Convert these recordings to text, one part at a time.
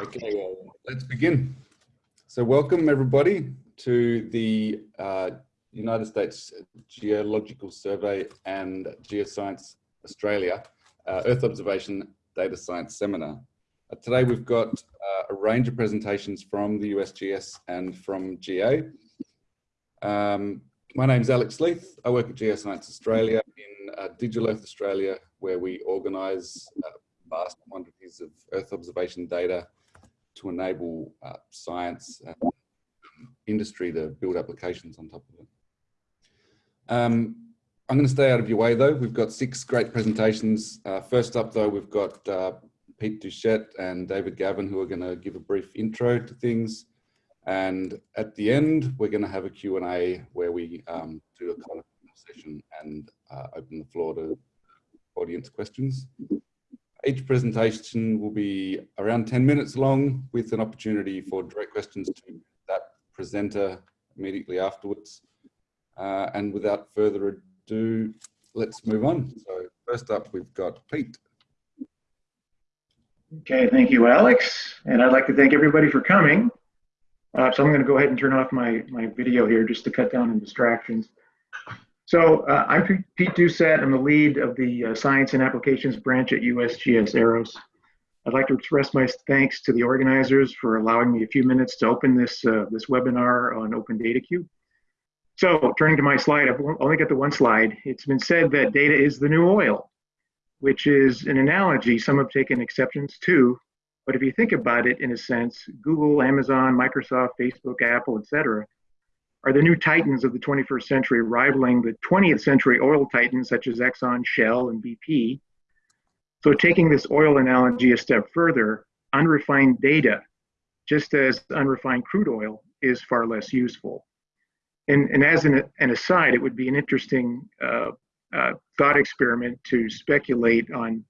Okay, well, let's begin. So welcome everybody to the uh, United States Geological Survey and Geoscience Australia uh, Earth Observation Data Science Seminar. Uh, today we've got uh, a range of presentations from the USGS and from GA. Um, my name is Alex Leith. I work at Geoscience Australia in uh, Digital Earth Australia, where we organise uh, vast quantities of Earth observation data to enable uh, science and industry to build applications on top of it. Um, I'm going to stay out of your way though. We've got six great presentations. Uh, first up though, we've got uh, Pete Doucette and David Gavin who are going to give a brief intro to things. And at the end, we're going to have a Q&A where we um, do a kind of session and uh, open the floor to audience questions. Each presentation will be around 10 minutes long with an opportunity for direct questions to that presenter immediately afterwards. Uh, and without further ado, let's move on. So first up, we've got Pete. Okay, thank you, Alex. And I'd like to thank everybody for coming. Uh, so I'm going to go ahead and turn off my, my video here just to cut down on distractions. So uh, I'm Pete Doucette. I'm the lead of the uh, Science and Applications branch at USGS EROS. I'd like to express my thanks to the organizers for allowing me a few minutes to open this, uh, this webinar on Open Data Cube. So turning to my slide, I've only got the one slide. It's been said that data is the new oil, which is an analogy some have taken exceptions to. But if you think about it in a sense, Google, Amazon, Microsoft, Facebook, Apple, etc., are the new titans of the 21st century, rivaling the 20th century oil titans such as Exxon, Shell, and BP. So, taking this oil analogy a step further, unrefined data, just as unrefined crude oil, is far less useful. And, and as an, an aside, it would be an interesting uh, uh, thought experiment to speculate on,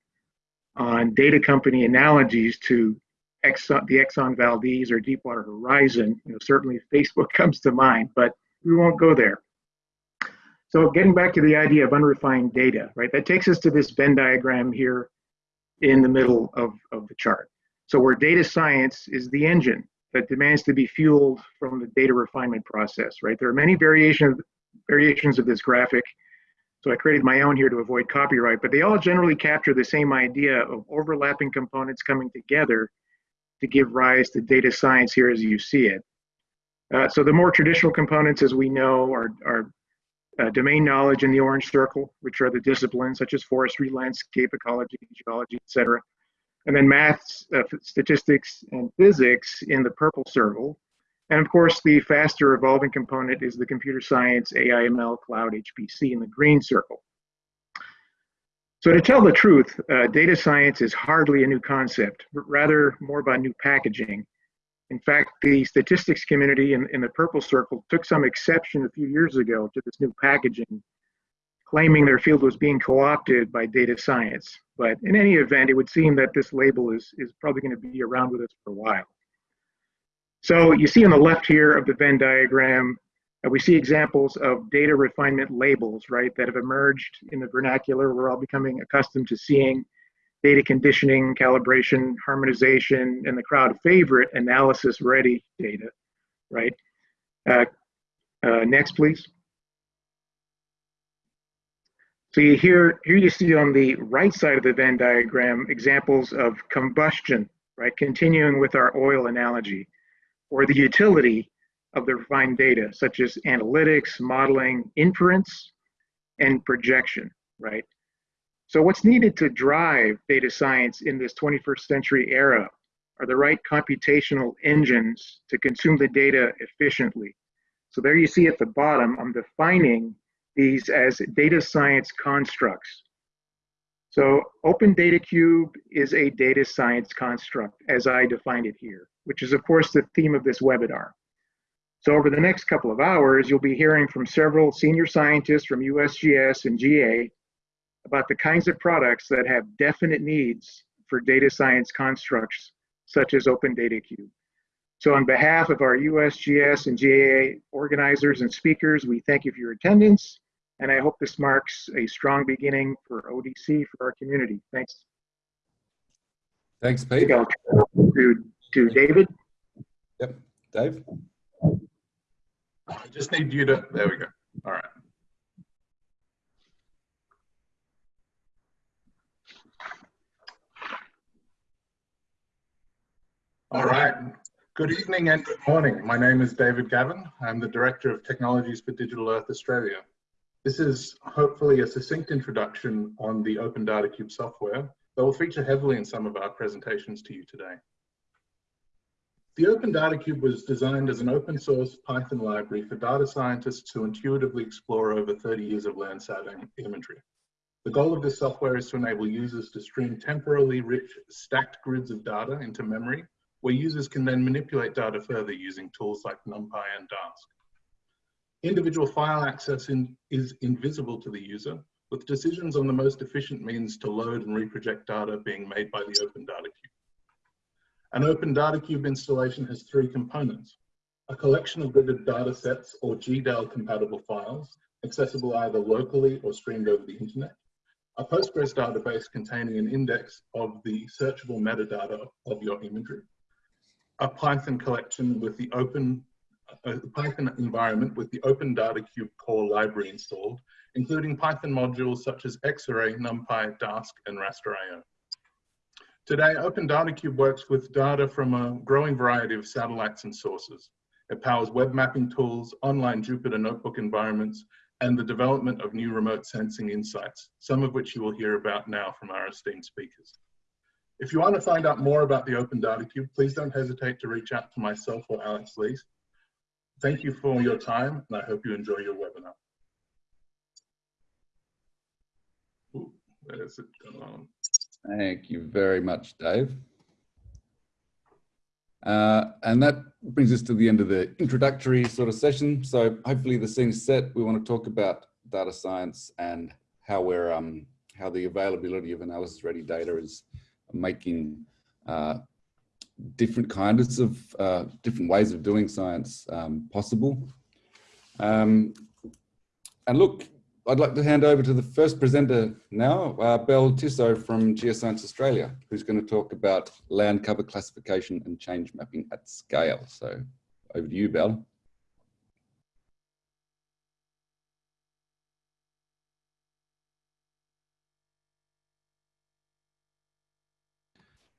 on data company analogies to Exxon, the Exxon Valdez or Deepwater Horizon. You know, certainly Facebook comes to mind, but we won't go there. So getting back to the idea of unrefined data, right? That takes us to this Venn diagram here in the middle of, of the chart. So where data science is the engine that demands to be fueled from the data refinement process, right? There are many variation of, variations of this graphic. So I created my own here to avoid copyright, but they all generally capture the same idea of overlapping components coming together to give rise to data science here as you see it. Uh, so the more traditional components, as we know, are, are uh, domain knowledge in the orange circle, which are the disciplines such as forestry, landscape, ecology, geology, etc. And then maths, uh, statistics, and physics in the purple circle. And of course, the faster evolving component is the computer science, AI, ML, cloud, HPC in the green circle. So to tell the truth, uh, data science is hardly a new concept, but rather more about new packaging. In fact, the statistics community in, in the purple circle took some exception a few years ago to this new packaging, claiming their field was being co-opted by data science. But in any event, it would seem that this label is, is probably going to be around with us for a while. So you see on the left here of the Venn diagram, we see examples of data refinement labels, right, that have emerged in the vernacular. We're all becoming accustomed to seeing data conditioning, calibration, harmonization, and the crowd favorite analysis ready data, right? Uh, uh, next, please. So you here, here you see on the right side of the Venn diagram examples of combustion, right? Continuing with our oil analogy, or the utility of the refined data, such as analytics, modeling, inference, and projection, right? So what's needed to drive data science in this 21st century era are the right computational engines to consume the data efficiently. So there you see at the bottom, I'm defining these as data science constructs. So Open Data Cube is a data science construct as I defined it here, which is of course the theme of this webinar. So over the next couple of hours, you'll be hearing from several senior scientists from USGS and GA about the kinds of products that have definite needs for data science constructs such as Open Data Cube. So on behalf of our USGS and GA organizers and speakers, we thank you for your attendance, and I hope this marks a strong beginning for ODC for our community. Thanks. Thanks, Pete. to to David. Yep, Dave. I just need you to, there we go. All right. All right. Good evening and good morning. My name is David Gavin. I'm the Director of Technologies for Digital Earth Australia. This is hopefully a succinct introduction on the Open Data Cube software that will feature heavily in some of our presentations to you today. The Open Data Cube was designed as an open source Python library for data scientists to intuitively explore over 30 years of Landsat imagery. The goal of this software is to enable users to stream temporally rich stacked grids of data into memory where users can then manipulate data further using tools like NumPy and Dask. Individual file access in, is invisible to the user, with decisions on the most efficient means to load and reproject data being made by the Open Data Cube. An Open Data Cube installation has three components. A collection of gridded data sets or GDAL compatible files, accessible either locally or streamed over the internet. A Postgres database containing an index of the searchable metadata of your imagery a Python collection with the open a Python environment with the Open Data Cube core library installed, including Python modules such as Xarray, NumPy, Dask, and Rasterio. Today, Open Data Cube works with data from a growing variety of satellites and sources. It powers web mapping tools, online Jupyter Notebook environments, and the development of new remote sensing insights, some of which you will hear about now from our esteemed speakers. If you want to find out more about the Open Data Cube, please don't hesitate to reach out to myself or Alex Leith. Thank you for your time, and I hope you enjoy your webinar. Ooh, where is it going? Thank you very much, Dave. Uh, and that brings us to the end of the introductory sort of session. So hopefully the scene's set. We want to talk about data science and how we're um, how the availability of analysis ready data is making uh, different kinds of uh, different ways of doing science um, possible. Um, and look, I'd like to hand over to the first presenter now, uh, Belle Tissot from Geoscience Australia, who's going to talk about land cover classification and change mapping at scale. So over to you, Belle.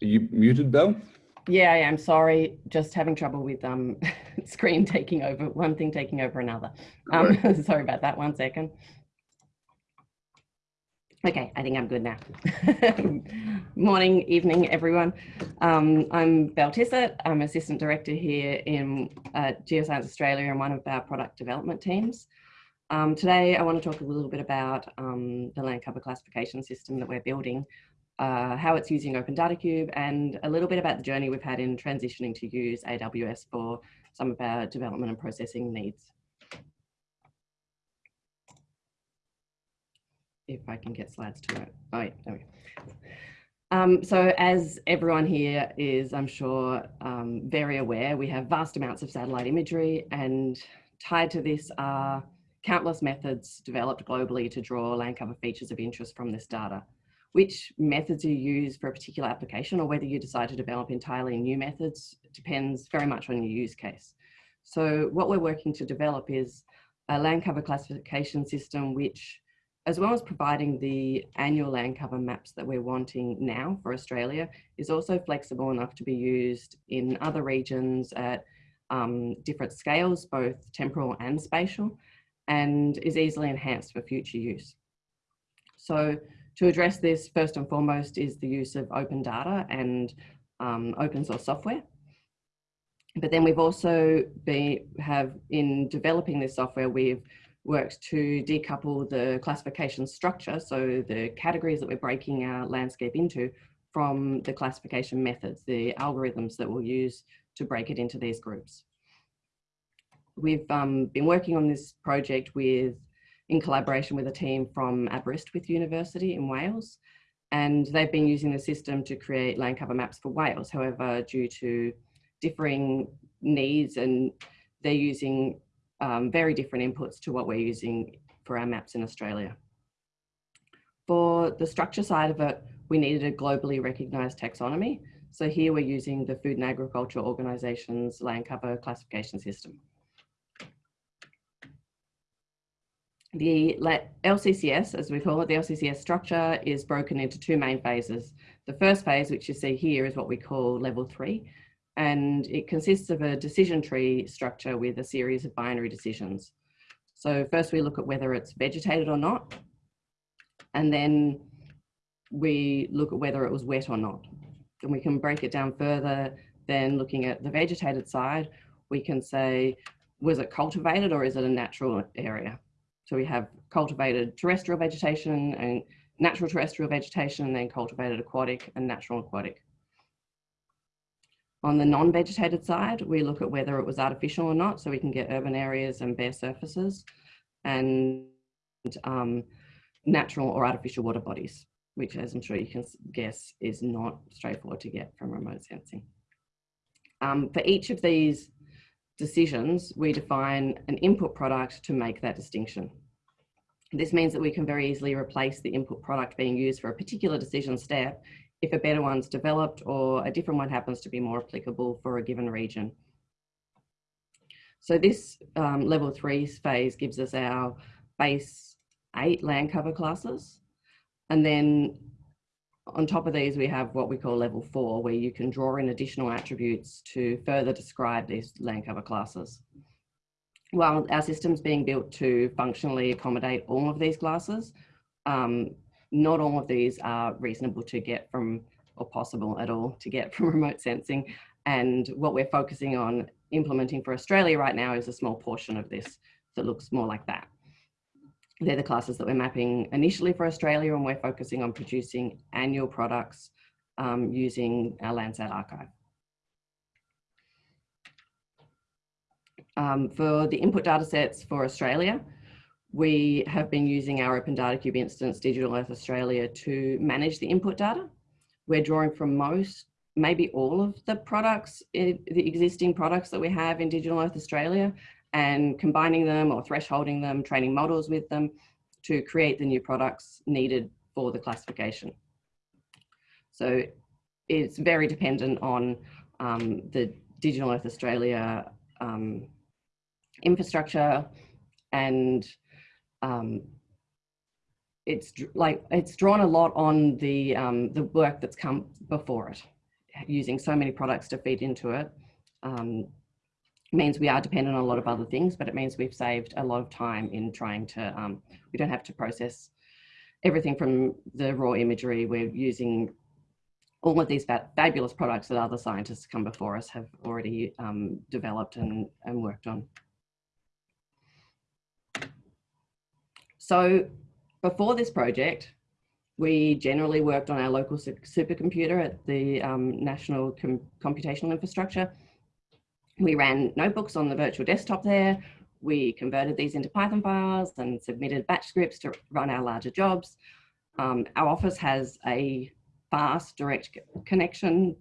Are you muted, Belle? Yeah, I am. Sorry, just having trouble with um screen taking over, one thing taking over another. Um, sorry about that, one second. Okay, I think I'm good now. Morning, evening, everyone. Um, I'm Belle Tissot. I'm Assistant Director here in uh, Geoscience Australia and one of our product development teams. Um, today, I want to talk a little bit about um, the land cover classification system that we're building uh, how it's using Open Data Cube, and a little bit about the journey we've had in transitioning to use AWS for some of our development and processing needs. If I can get slides to it. Oh, yeah, there we go. Um, so as everyone here is, I'm sure, um, very aware, we have vast amounts of satellite imagery and tied to this are countless methods developed globally to draw land cover features of interest from this data which methods you use for a particular application or whether you decide to develop entirely new methods depends very much on your use case. So what we're working to develop is a land cover classification system which as well as providing the annual land cover maps that we're wanting now for Australia, is also flexible enough to be used in other regions at um, different scales, both temporal and spatial, and is easily enhanced for future use. So to address this, first and foremost, is the use of open data and um, open source software. But then we've also been, have in developing this software, we've worked to decouple the classification structure, so the categories that we're breaking our landscape into from the classification methods, the algorithms that we'll use to break it into these groups. We've um, been working on this project with in collaboration with a team from Aberystwyth University in Wales. And they've been using the system to create land cover maps for Wales. However, due to differing needs and they're using um, very different inputs to what we're using for our maps in Australia. For the structure side of it, we needed a globally recognized taxonomy. So here we're using the Food and Agriculture Organisation's land cover classification system. The LCCS, as we call it, the LCCS structure is broken into two main phases. The first phase, which you see here, is what we call level three, and it consists of a decision tree structure with a series of binary decisions. So first we look at whether it's vegetated or not, and then we look at whether it was wet or not. And we can break it down further, then looking at the vegetated side, we can say, was it cultivated or is it a natural area? So we have cultivated terrestrial vegetation and natural terrestrial vegetation and then cultivated aquatic and natural aquatic. On the non-vegetated side, we look at whether it was artificial or not, so we can get urban areas and bare surfaces and um, natural or artificial water bodies, which as I'm sure you can guess is not straightforward to get from remote sensing. Um, for each of these decisions, we define an input product to make that distinction. This means that we can very easily replace the input product being used for a particular decision step if a better one's developed or a different one happens to be more applicable for a given region. So this um, level three phase gives us our base eight land cover classes. And then on top of these, we have what we call level four, where you can draw in additional attributes to further describe these land cover classes. While our system's being built to functionally accommodate all of these classes, um, not all of these are reasonable to get from, or possible at all to get from remote sensing. And what we're focusing on implementing for Australia right now is a small portion of this that looks more like that. They're the classes that we're mapping initially for Australia and we're focusing on producing annual products um, using our Landsat archive. Um, for the input data sets for Australia, we have been using our Open Data Cube instance, Digital Earth Australia, to manage the input data. We're drawing from most, maybe all of the products, eh, the existing products that we have in Digital Earth Australia, and combining them or thresholding them, training models with them to create the new products needed for the classification. So it's very dependent on um, the Digital Earth Australia um, infrastructure and um, it's like it's drawn a lot on the um, the work that's come before it, using so many products to feed into it. Um, means we are dependent on a lot of other things, but it means we've saved a lot of time in trying to. Um, we don't have to process everything from the raw imagery. We're using all of these fabulous products that other scientists come before us have already um, developed and, and worked on. So before this project, we generally worked on our local supercomputer at the um, National Com Computational Infrastructure. We ran notebooks on the virtual desktop there. We converted these into Python files and submitted batch scripts to run our larger jobs. Um, our office has a fast direct connection,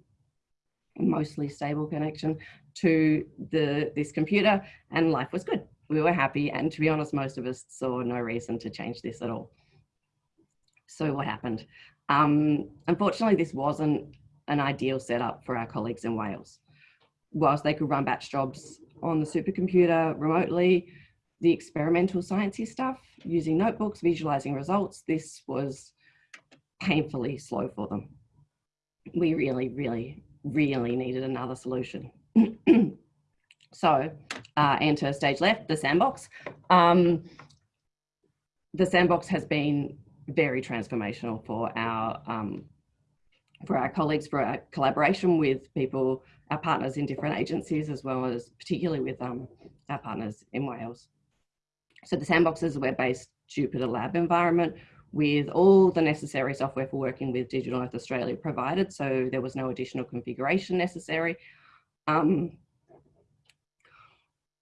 mostly stable connection to the this computer and life was good we were happy. And to be honest, most of us saw no reason to change this at all. So what happened? Um, unfortunately, this wasn't an ideal setup for our colleagues in Wales. Whilst they could run batch jobs on the supercomputer remotely, the experimental sciencey stuff, using notebooks, visualizing results, this was painfully slow for them. We really, really, really needed another solution. so uh, enter stage left, the sandbox. Um, the sandbox has been very transformational for our um, for our colleagues, for our collaboration with people, our partners in different agencies, as well as particularly with um, our partners in Wales. So the sandbox is a web-based Jupyter lab environment with all the necessary software for working with Digital Earth Australia provided. So there was no additional configuration necessary. Um,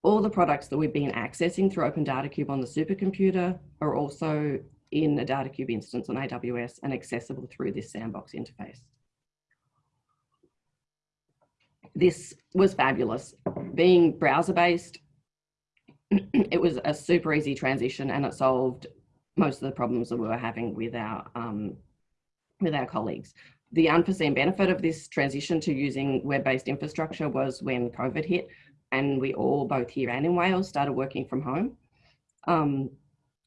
all the products that we've been accessing through Open Data Cube on the supercomputer are also in a Data Cube instance on AWS and accessible through this sandbox interface. This was fabulous. Being browser-based, it was a super easy transition and it solved most of the problems that we were having with our um, with our colleagues. the unforeseen benefit of this transition to using web-based infrastructure was when COVID hit and we all, both here and in Wales, started working from home. Um,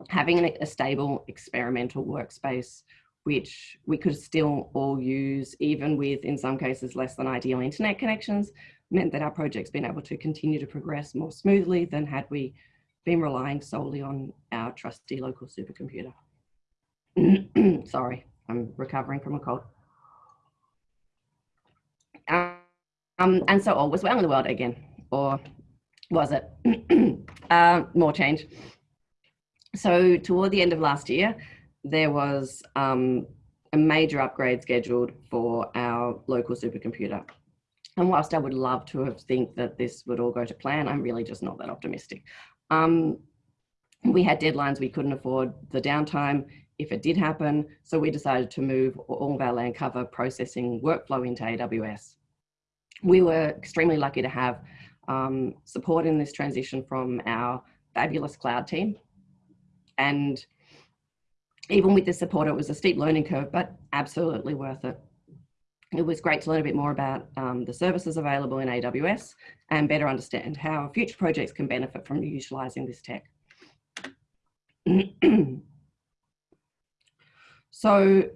having a stable experimental workspace which we could still all use even with in some cases less than ideal internet connections meant that our project's been able to continue to progress more smoothly than had we been relying solely on our trusty local supercomputer. Sorry, I'm recovering from a cold. Um, and so all was well in the world again, or was it? uh, more change. So toward the end of last year, there was um, a major upgrade scheduled for our local supercomputer. And whilst I would love to have think that this would all go to plan, I'm really just not that optimistic. Um, we had deadlines, we couldn't afford the downtime if it did happen. So we decided to move all of our land cover processing workflow into AWS. We were extremely lucky to have um, support in this transition from our fabulous cloud team. And even with the support, it was a steep learning curve, but absolutely worth it. It was great to learn a bit more about um, the services available in AWS and better understand how future projects can benefit from utilising this tech. so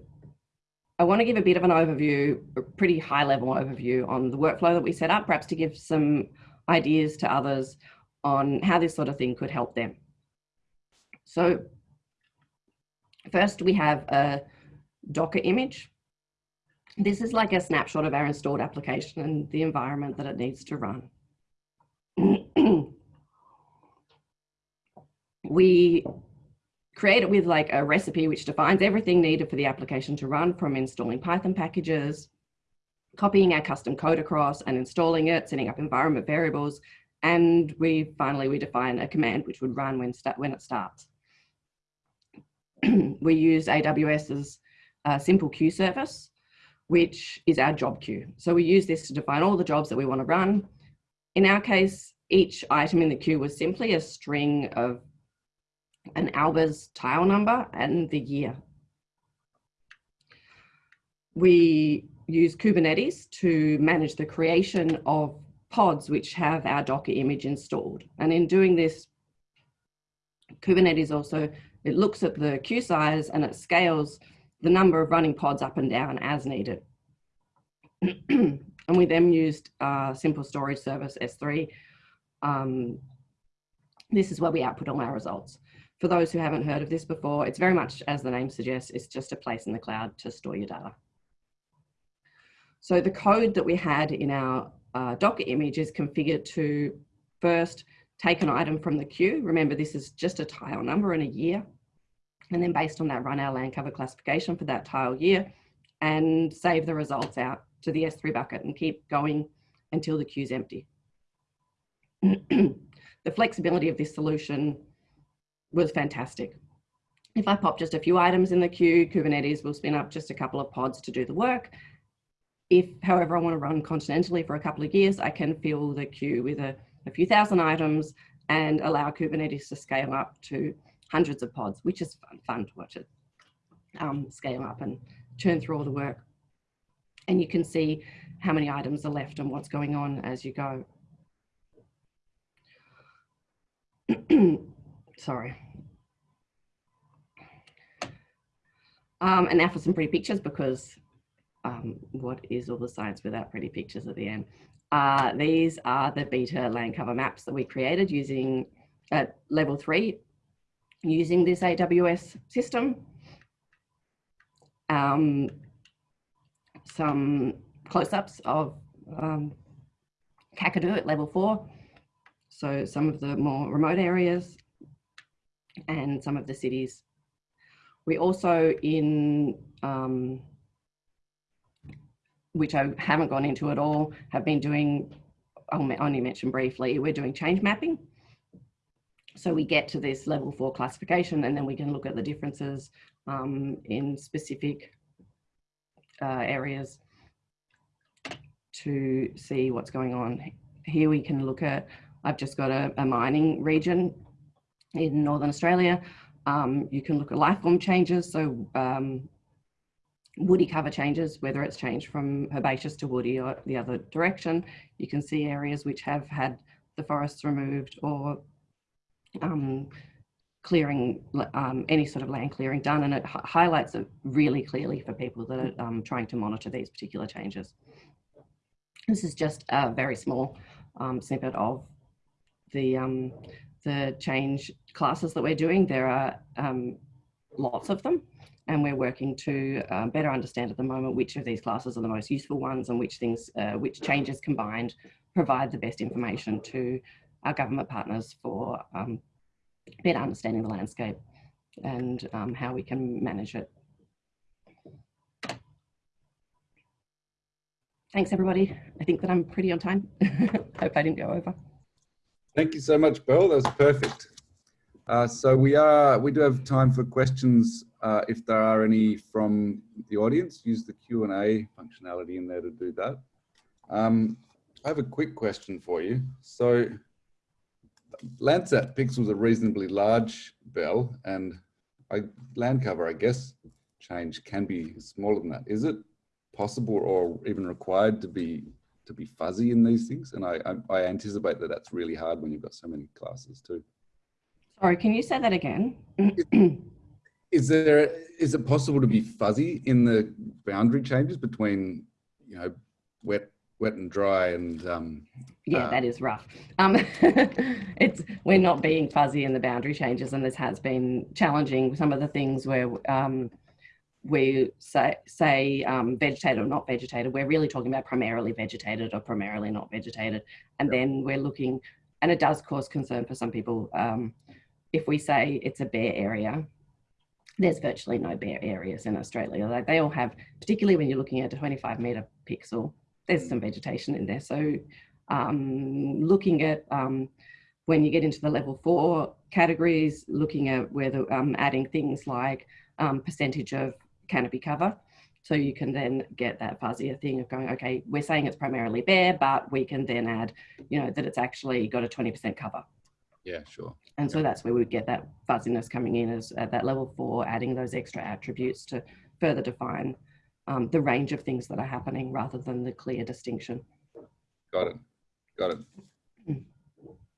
I want to give a bit of an overview, a pretty high level overview on the workflow that we set up, perhaps to give some ideas to others on how this sort of thing could help them. So first we have a Docker image. This is like a snapshot of our installed application and the environment that it needs to run. we create it with like a recipe which defines everything needed for the application to run from installing Python packages, copying our custom code across and installing it, setting up environment variables, and we finally we define a command which would run when, when it starts. we use AWS's uh, simple queue service, which is our job queue. So we use this to define all the jobs that we want to run. In our case, each item in the queue was simply a string of an Albers tile number and the year. We use Kubernetes to manage the creation of pods which have our Docker image installed. And in doing this, Kubernetes also it looks at the queue size and it scales the number of running pods up and down as needed. and we then used uh, simple storage service S3. Um, this is where we output all our results. For those who haven't heard of this before, it's very much as the name suggests, it's just a place in the cloud to store your data. So the code that we had in our uh, Docker image is configured to first take an item from the queue. Remember, this is just a tile number and a year. And then based on that, run our land cover classification for that tile year and save the results out to the S3 bucket and keep going until the queue's empty. the flexibility of this solution was fantastic. If I pop just a few items in the queue, Kubernetes will spin up just a couple of pods to do the work. If, however, I want to run continentally for a couple of years, I can fill the queue with a, a few thousand items and allow Kubernetes to scale up to hundreds of pods, which is fun, fun to watch it um, scale up and churn through all the work. And you can see how many items are left and what's going on as you go. Sorry. Um, and now for some pretty pictures because um, what is all the science without pretty pictures at the end? Uh, these are the beta land cover maps that we created using at level three using this AWS system. Um, some close-ups of um, Kakadu at level four. So some of the more remote areas and some of the cities. We also in, um, which I haven't gone into at all, have been doing, I'll only mention briefly, we're doing change mapping. So we get to this level four classification and then we can look at the differences um, in specific uh, areas to see what's going on. Here we can look at, I've just got a, a mining region in Northern Australia. Um, you can look at life form changes. So um, woody cover changes, whether it's changed from herbaceous to woody or the other direction. You can see areas which have had the forests removed or um, clearing, um, any sort of land clearing done, and it highlights it really clearly for people that are um, trying to monitor these particular changes. This is just a very small um, snippet of the, um, the change classes that we're doing. There are um, lots of them and we're working to uh, better understand at the moment which of these classes are the most useful ones and which things, uh, which changes combined provide the best information to our government partners for um, better understanding the landscape and um, how we can manage it. Thanks everybody. I think that I'm pretty on time. Hope I didn't go over. Thank you so much, Bill. That was perfect. Uh, so we are we do have time for questions uh, if there are any from the audience. Use the Q and A functionality in there to do that. Um, I have a quick question for you. So Landsat pixels are reasonably large, Belle, and I, land cover, I guess, change can be smaller than that. Is it possible or even required to be to be fuzzy in these things? And I, I, I anticipate that that's really hard when you've got so many classes too. Sorry, can you say that again? Is there is it possible to be fuzzy in the boundary changes between you know wet wet and dry and um, yeah uh, that is rough. Um, it's we're not being fuzzy in the boundary changes and this has been challenging some of the things where um, we say say um, vegetated or not vegetated. We're really talking about primarily vegetated or primarily not vegetated. And yeah. then we're looking and it does cause concern for some people um, if we say it's a bare area there's virtually no bare areas in Australia. Like they all have, particularly when you're looking at a 25 meter pixel, there's some vegetation in there. So um, looking at um, when you get into the level four categories, looking at whether um, adding things like um, percentage of canopy cover. So you can then get that fuzzier thing of going, okay, we're saying it's primarily bare, but we can then add, you know, that it's actually got a 20% cover. Yeah, sure. And so that's where we get that fuzziness coming in as at that level four, adding those extra attributes to further define um, the range of things that are happening rather than the clear distinction. Got it. Got it. Hmm.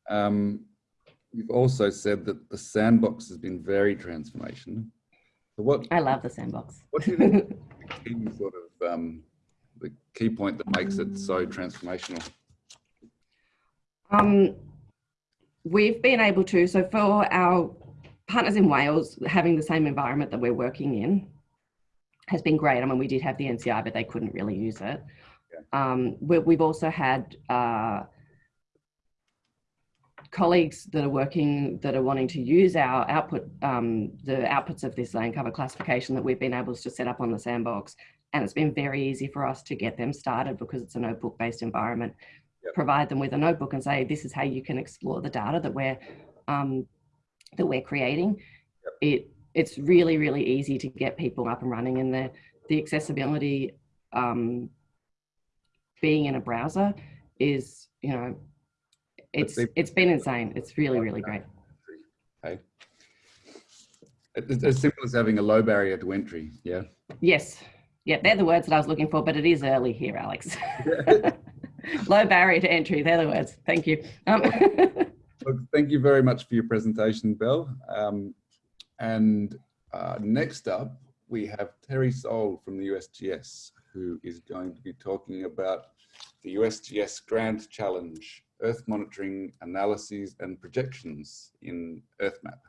Um, you've also said that the sandbox has been very transformational. So what? I love the sandbox. What do you think the key sort of um, the key point that makes it so transformational? Um, we've been able to, so for our partners in Wales, having the same environment that we're working in has been great. I mean, we did have the NCI, but they couldn't really use it. Yeah. Um, we, have also had uh, colleagues that are working, that are wanting to use our output, um, the outputs of this land cover classification that we've been able to set up on the sandbox. And it's been very easy for us to get them started because it's a notebook based environment yep. provide them with a notebook and say, this is how you can explore the data that we're, um, that we're creating. Yep. It, it's really, really easy to get people up and running and the, the accessibility um, being in a browser is, you know, it's, it's been insane. It's really, really great. Okay. It's as simple as having a low barrier to entry, yeah? Yes. Yeah, they're the words that I was looking for, but it is early here, Alex. Low barrier to entry. They're the words. Thank you. Um, Look, thank you very much for your presentation, Belle. Um, and uh, next up, we have Terry Sohl from the USGS, who is going to be talking about the USGS Grand Challenge, Earth Monitoring Analyses and Projections in EarthMap.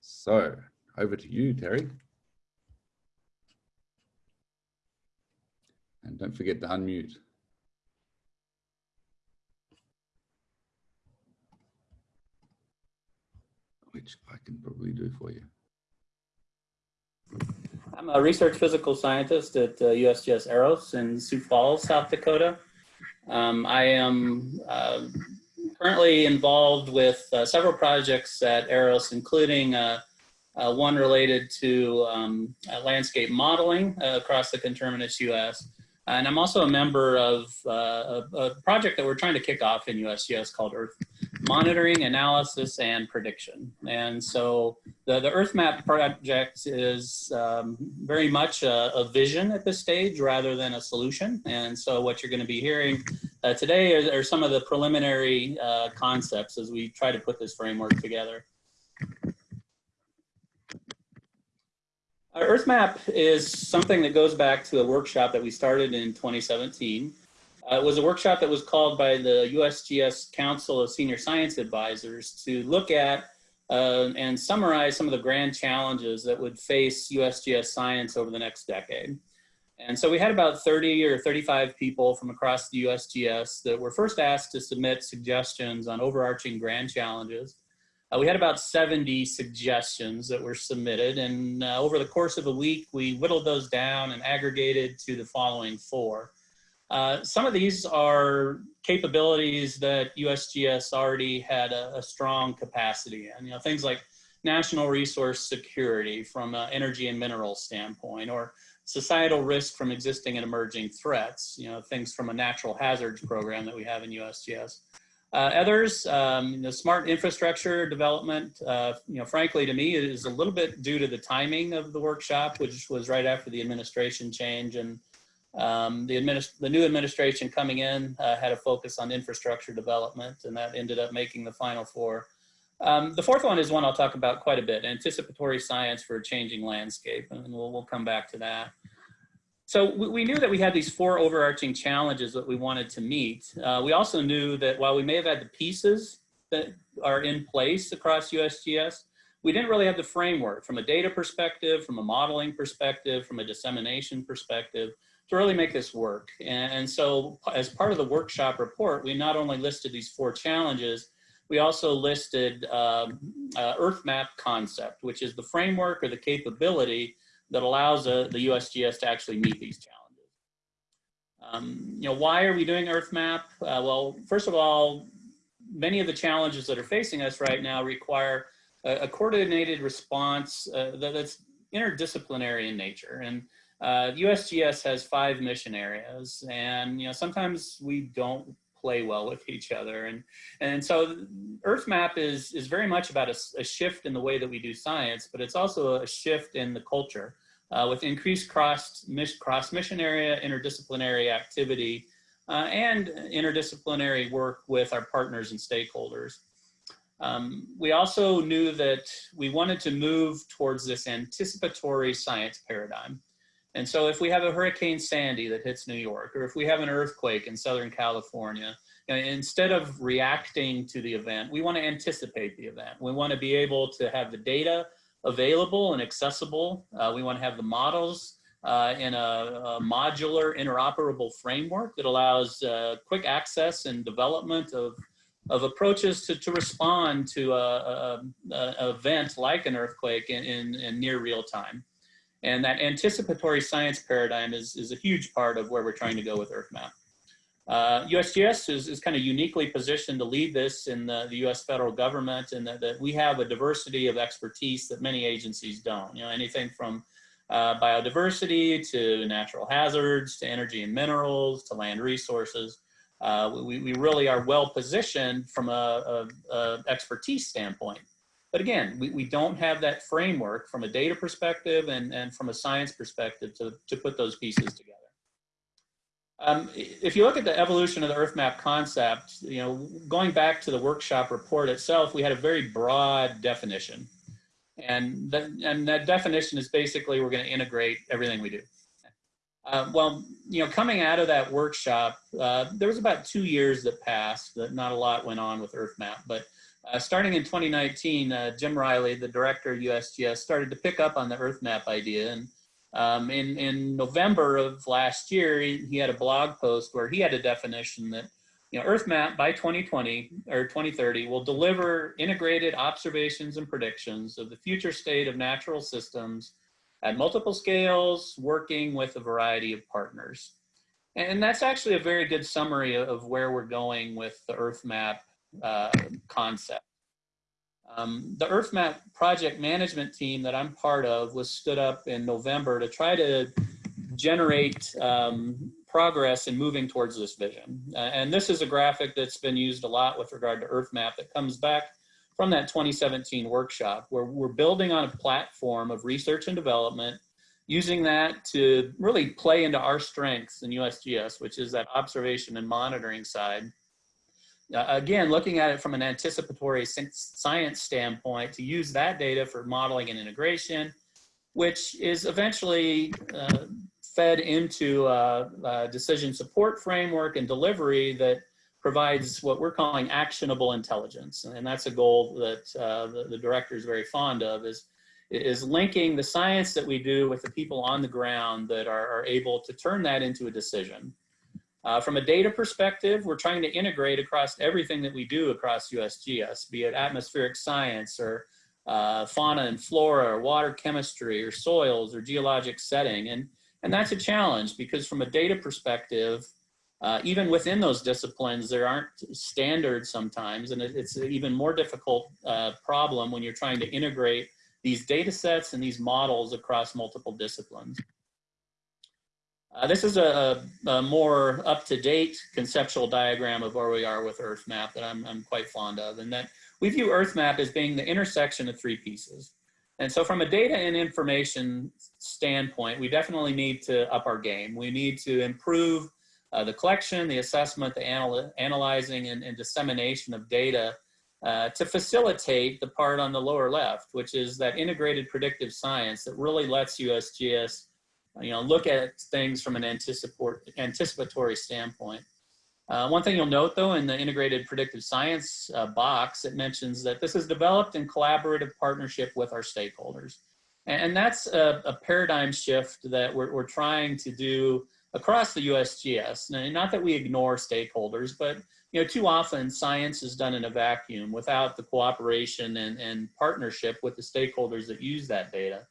So over to you, Terry. And don't forget to unmute. Which I can probably do for you. I'm a research physical scientist at uh, USGS EROS in Sioux Falls, South Dakota. Um, I am uh, currently involved with uh, several projects at EROS, including uh, uh, one related to um, uh, landscape modeling across the conterminous US. And I'm also a member of a, a, project that we're trying to kick off in USGS called Earth monitoring, analysis, and prediction. And so the, the Earth Map project is um, very much a, a, vision at this stage rather than a solution. And so what you're going to be hearing uh, today are, are, some of the preliminary uh, concepts as we try to put this framework together. Our Earth is something that goes back to a workshop that we started in 2017. Uh, it was a workshop that was called by the USGS Council of Senior Science Advisors to look at uh, and summarize some of the grand challenges that would face USGS science over the next decade. And so we had about 30 or 35 people from across the USGS that were first asked to submit suggestions on overarching grand challenges. Uh, we had about 70 suggestions that were submitted and uh, over the course of a week we whittled those down and aggregated to the following four. Uh, some of these are capabilities that USGS already had a, a strong capacity in, you know, things like national resource security from an energy and mineral standpoint, or societal risk from existing and emerging threats, you know, things from a natural hazards program that we have in USGS. Uh, others, um, smart infrastructure development, uh, you know, frankly, to me, is a little bit due to the timing of the workshop, which was right after the administration change and um, the, administ the new administration coming in uh, had a focus on infrastructure development, and that ended up making the final four. Um, the fourth one is one I'll talk about quite a bit, anticipatory science for a changing landscape, and we'll, we'll come back to that. So we, we, knew that we had these four overarching challenges that we wanted to meet. Uh, we also knew that while we may have had the pieces that are in place across USGS, we didn't really have the framework from a data perspective, from a modeling perspective, from a dissemination perspective to really make this work. And, so as part of the workshop report, we not only listed these four challenges, we also listed um, uh, Earth Map concept, which is the framework or the capability that allows uh, the USGS to actually meet these challenges. Um, you know, why are we doing Earth Map? Uh, well, first of all, many of the challenges that are facing us right now require a, a coordinated response uh, that, that's interdisciplinary in nature. And uh, USGS has five mission areas and, you know, sometimes we don't play well with each other. And, and so Earth Map is, is very much about a, a shift in the way that we do science, but it's also a shift in the culture uh, with increased cross, cross mission area, interdisciplinary activity, uh, and interdisciplinary work with our partners and stakeholders. Um, we also knew that we wanted to move towards this anticipatory science paradigm. And so if we have a Hurricane Sandy that hits New York, or if we have an earthquake in Southern California, instead of reacting to the event, we want to anticipate the event. We want to be able to have the data available and accessible. Uh, we want to have the models uh, in a, a, modular interoperable framework that allows uh, quick access and development of, of approaches to, to respond to an event like an earthquake in, in, in near real time. And that anticipatory science paradigm is, is a huge part of where we're trying to go with EarthMap. Uh, USGS is, is kind of uniquely positioned to lead this in the, the US federal government and that, that, we have a diversity of expertise that many agencies don't. You know, anything from uh, biodiversity to natural hazards, to energy and minerals, to land resources. Uh, we, we really are well positioned from a, a, a expertise standpoint. But again, we, we don't have that framework from a data perspective and, and from a science perspective to, to put those pieces together. Um, if you look at the evolution of the Earth Map concept, you know, going back to the workshop report itself, we had a very broad definition. And that, and that definition is basically we're going to integrate everything we do. Uh, well, you know, coming out of that workshop, uh, there was about two years that passed that not a lot went on with Earth Map, but uh, starting in 2019, uh, Jim Reilly, the director of USGS, started to pick up on the Earth Map idea. And um, in, in November of last year, he, he, had a blog post where he had a definition that you know, Earth Map by 2020 or 2030 will deliver integrated observations and predictions of the future state of natural systems at multiple scales, working with a variety of partners. And that's actually a very good summary of where we're going with the Earth Map uh, concept. Um, the EarthMap project management team that I'm part of was stood up in November to try to generate um, progress in moving towards this vision. Uh, and this is a graphic that's been used a lot with regard to EarthMap that comes back from that 2017 workshop where we're building on a platform of research and development using that to really play into our strengths in USGS, which is that observation and monitoring side. Uh, again, looking at it from an anticipatory science standpoint to use that data for modeling and integration, which is eventually uh, fed into a, a, decision support framework and delivery that provides what we're calling actionable intelligence. And that's a goal that uh, the, the director is very fond of is, is linking the science that we do with the people on the ground that are, are able to turn that into a decision. Uh, from a data perspective, we're trying to integrate across everything that we do across USGS, be it atmospheric science or uh, fauna and flora or water chemistry or soils or geologic setting. And, and that's a challenge because from a data perspective, uh, even within those disciplines, there aren't standards sometimes, and it, it's an even more difficult uh, problem when you're trying to integrate these data sets and these models across multiple disciplines. Uh, this is a, a more up-to-date conceptual diagram of where we are with EarthMap that I'm, I'm quite fond of, and that we view EarthMap as being the intersection of three pieces. And so from a data and information standpoint, we definitely need to up our game. We need to improve uh, the collection, the assessment, the anal analyzing and, and, dissemination of data uh, to facilitate the part on the lower left, which is that integrated predictive science that really lets USGS you know, look at things from an anticipatory standpoint. Uh, one thing you'll note though in the integrated predictive science uh, box, it mentions that this is developed in collaborative partnership with our stakeholders. And, that's a, a, paradigm shift that we're, we're trying to do across the USGS. And not that we ignore stakeholders, but you know, too often science is done in a vacuum without the cooperation and, and partnership with the stakeholders that use that data.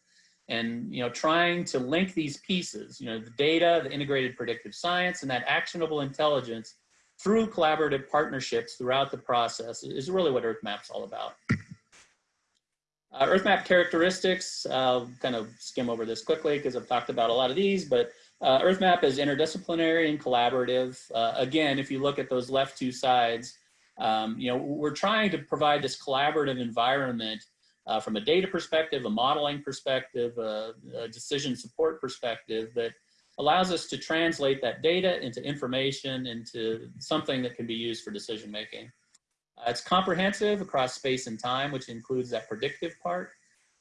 And you know, trying to link these pieces, you know, the data, the integrated predictive science, and that actionable intelligence through collaborative partnerships throughout the process is really what EarthMap's all about. Uh, EarthMap characteristics, I'll kind of skim over this quickly because I've talked about a lot of these, but uh, EarthMap is interdisciplinary and collaborative. Uh, again, if you look at those left two sides, um, you know, we're trying to provide this collaborative environment uh, from a data perspective, a modeling perspective, a, a, decision support perspective that allows us to translate that data into information, into something that can be used for decision making. Uh, it's comprehensive across space and time, which includes that predictive part.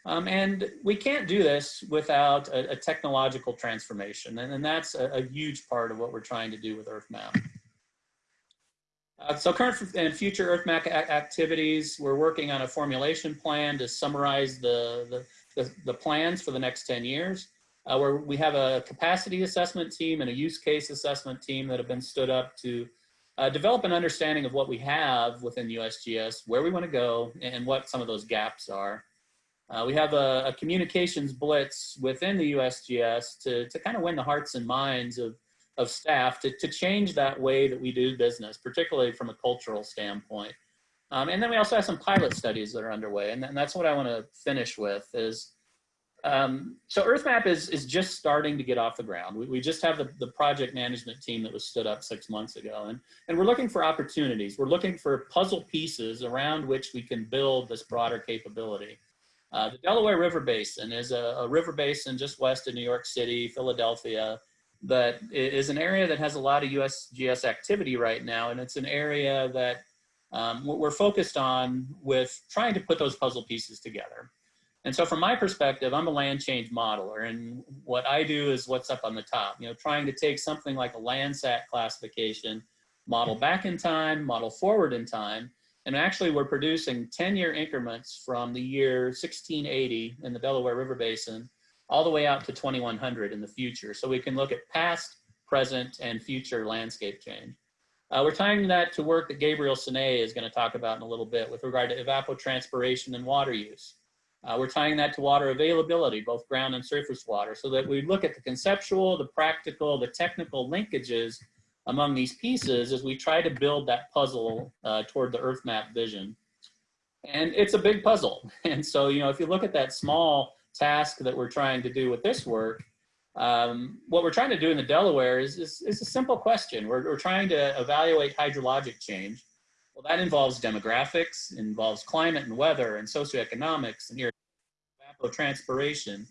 Um, and we can't do this without a, a technological transformation. And, and that's a, a, huge part of what we're trying to do with EarthMap. Uh, so current and future EarthMap activities, we're working on a formulation plan to summarize the, the, the, the plans for the next 10 years. Uh, where we have a capacity assessment team and a use case assessment team that have been stood up to uh, develop an understanding of what we have within USGS, where we want to go, and what some of those gaps are. Uh, we have a, a, communications blitz within the USGS to, to kind of win the hearts and minds of, of staff to, to change that way that we do business, particularly from a cultural standpoint. Um, and then we also have some pilot studies that are underway, and, and that's what I want to finish with is, um, so EarthMap is, is just starting to get off the ground. We, we just have the, the project management team that was stood up six months ago, and, and we're looking for opportunities. We're looking for puzzle pieces around which we can build this broader capability. Uh, the Delaware River Basin is a, a, river basin just west of New York City, Philadelphia, that is an area that has a lot of USGS activity right now. And it's an area that um, we're focused on with trying to put those puzzle pieces together. And so from my perspective, I'm a land change modeler. And what I do is what's up on the top, you know, trying to take something like a Landsat classification, model back in time, model forward in time, and actually, we're producing 10-year increments from the year 1680 in the Delaware River Basin all the way out to 2100 in the future. So we can look at past, present, and future landscape change. Uh, we're tying that to work that Gabriel Senay is going to talk about in a little bit with regard to evapotranspiration and water use. Uh, we're tying that to water availability, both ground and surface water, so that we look at the conceptual, the practical, the technical linkages among these pieces as we try to build that puzzle uh, toward the earth map vision. And it's a big puzzle. And so, you know, if you look at that small task that we're trying to do with this work, Um, what we're trying to do in the Delaware is, is, is a simple question. We're, we're trying to evaluate hydrologic change. Well, that involves demographics, involves climate and weather and socioeconomics and evapotranspiration.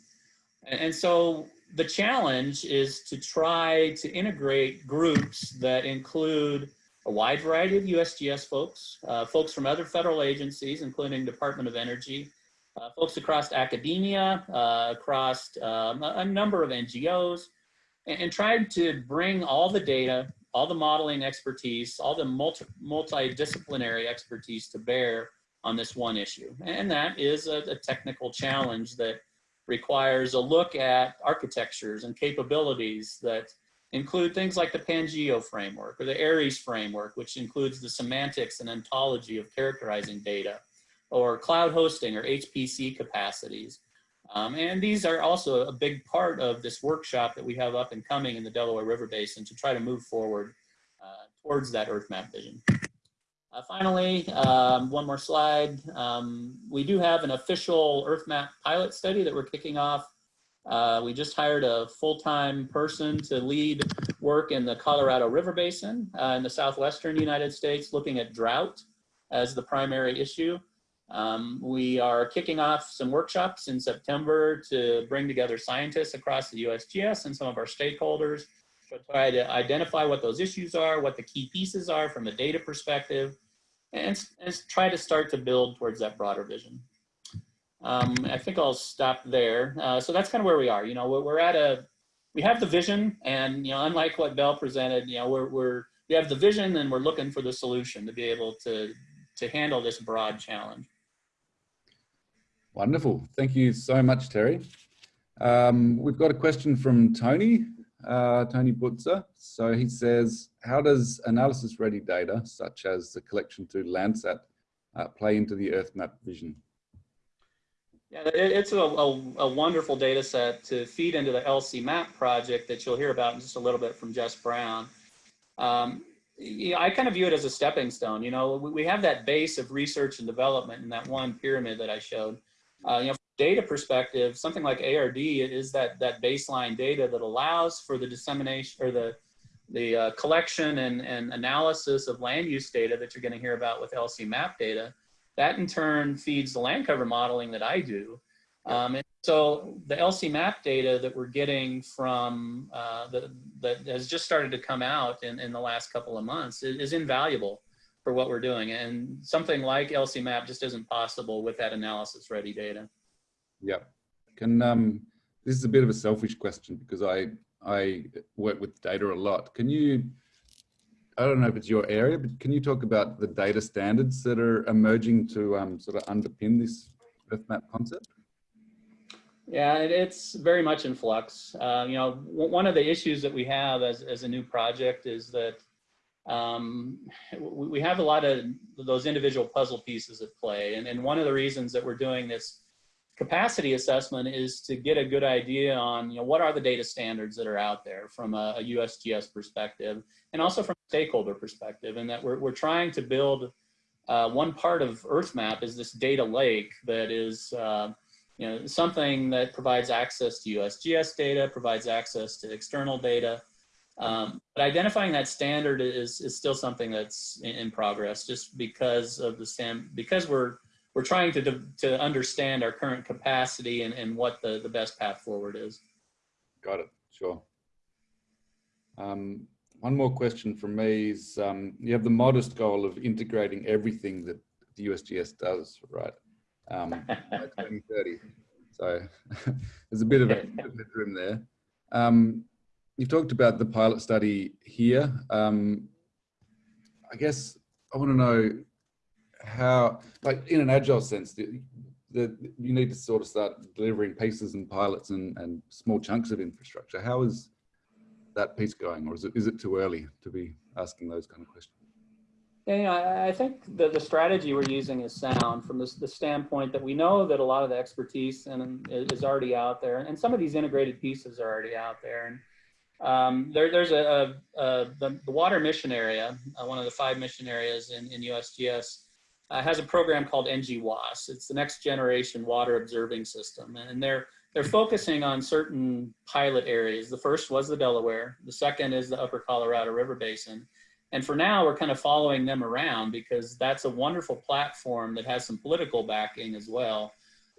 And, and so the challenge is to try to integrate groups that include a wide variety of USGS folks, uh, folks from other federal agencies, including Department of Energy, uh, folks across academia, uh, across um, a number of NGOs, and, and tried to bring all the data, all the modeling expertise, all the multi multidisciplinary expertise to bear on this one issue. And that is a, a technical challenge that requires a look at architectures and capabilities that include things like the Pangeo framework or the ARES framework, which includes the semantics and ontology of characterizing data, or cloud hosting or HPC capacities. Um, and these are also a big part of this workshop that we have up and coming in the Delaware River Basin to try to move forward uh, towards that Earth map vision. Uh, finally, um, one more slide. Um, we do have an official Earth map pilot study that we're kicking off uh, we just hired a full-time person to lead work in the Colorado River Basin uh, in the southwestern United States, looking at drought as the primary issue. Um, we are kicking off some workshops in September to bring together scientists across the USGS and some of our stakeholders to try to identify what those issues are, what the key pieces are from a data perspective, and, and try to start to build towards that broader vision. Um, I think I'll stop there. Uh, so that's kind of where we are. You know, we're, we're, at a, we have the vision and, you know, unlike what Belle presented, you know, we're, we're, we have the vision and we're looking for the solution to be able to, to handle this broad challenge. Wonderful. Thank you so much, Terry. Um, we've got a question from Tony, uh, Tony Butzer. So he says, how does analysis ready data, such as the collection to Landsat, uh, play into the Earth map vision? Yeah, it's a, a, a, wonderful data set to feed into the LCMAP project that you'll hear about in just a little bit from Jess Brown. Um, I kind of view it as a stepping stone. You know, we, we have that base of research and development in that one pyramid that I showed. Uh, you know, data perspective, something like ARD is that that baseline data that allows for the dissemination or the the uh, collection and, and analysis of land use data that you're going to hear about with LCMAP data. That in turn feeds the land cover modeling that I do. Um, and so the LCMAP data that we're getting from uh, the, that has just started to come out in, in the last couple of months is, is, invaluable for what we're doing. And something like LCMAP just isn't possible with that analysis ready data. Yeah. Can, um, this is a bit of a selfish question because I, I work with data a lot. Can you I don't know if it's your area, but can you talk about the data standards that are emerging to um, sort of underpin this Earth map concept? Yeah, it's very much in flux. Uh, you know, one of the issues that we have as, as a new project is that um, we have a lot of those individual puzzle pieces at play. And, and one of the reasons that we're doing this capacity assessment is to get a good idea on you know what are the data standards that are out there from a, a USGS perspective and also from a stakeholder perspective and that we're, we're trying to build uh, one part of EarthMap is this data lake that is uh, you know something that provides access to USGS data provides access to external data um, but identifying that standard is, is still something that's in, in progress just because of the stand because we're we're trying to, to understand our current capacity and, and what the, the best path forward is. Got it, sure. Um, one more question from me is, um, you have the modest goal of integrating everything that the USGS does, right? Um, by 2030. So there's a bit of a room there. Um, you've talked about the pilot study here. Um, I guess I want to know how, like in an agile sense, the, you need to sort of start delivering pieces and pilots and, and small chunks of infrastructure. How is that piece going, or is it is it too early to be asking those kind of questions? Yeah, I think the, the strategy we're using is sound from the standpoint that we know that a lot of the expertise and is already out there, and some of these integrated pieces are already out there. And um, there, there's a, a, a the, the, water mission area, uh, one of the five mission areas in, in USGS, uh, has a program called NGWOS. It's the next generation water observing system. And they're, they're focusing on certain pilot areas. The first was the Delaware. The second is the upper Colorado River Basin. And for now, we're kind of following them around because that's a wonderful platform that has some political backing as well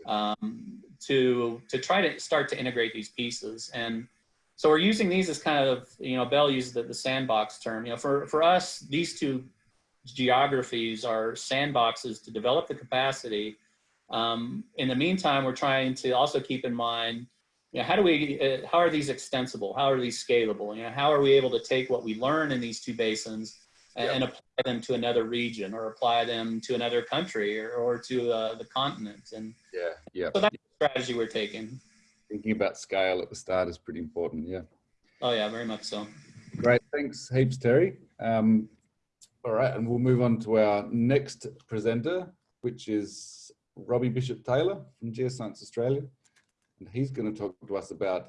um, to, to try to start to integrate these pieces. And so we're using these as kind of, you know, Belle uses the, the sandbox term. You know, for, for us, these two geographies are sandboxes to develop the capacity. Um, in the meantime, we're trying to also keep in mind, you know, how do we, uh, how are these extensible? How are these scalable? You know, how are we able to take what we learn in these two basins and, and apply them to another region or apply them to another country or, or to uh, the continent? And Yeah, yeah. so that's the strategy we're taking. Thinking about scale at the start is pretty important. Yeah. Oh yeah, very much so. Great. Thanks heaps, Terry. Um, all right, and we'll move on to our next presenter, which is Robbie Bishop Taylor from Geoscience Australia. And he's going to talk to us about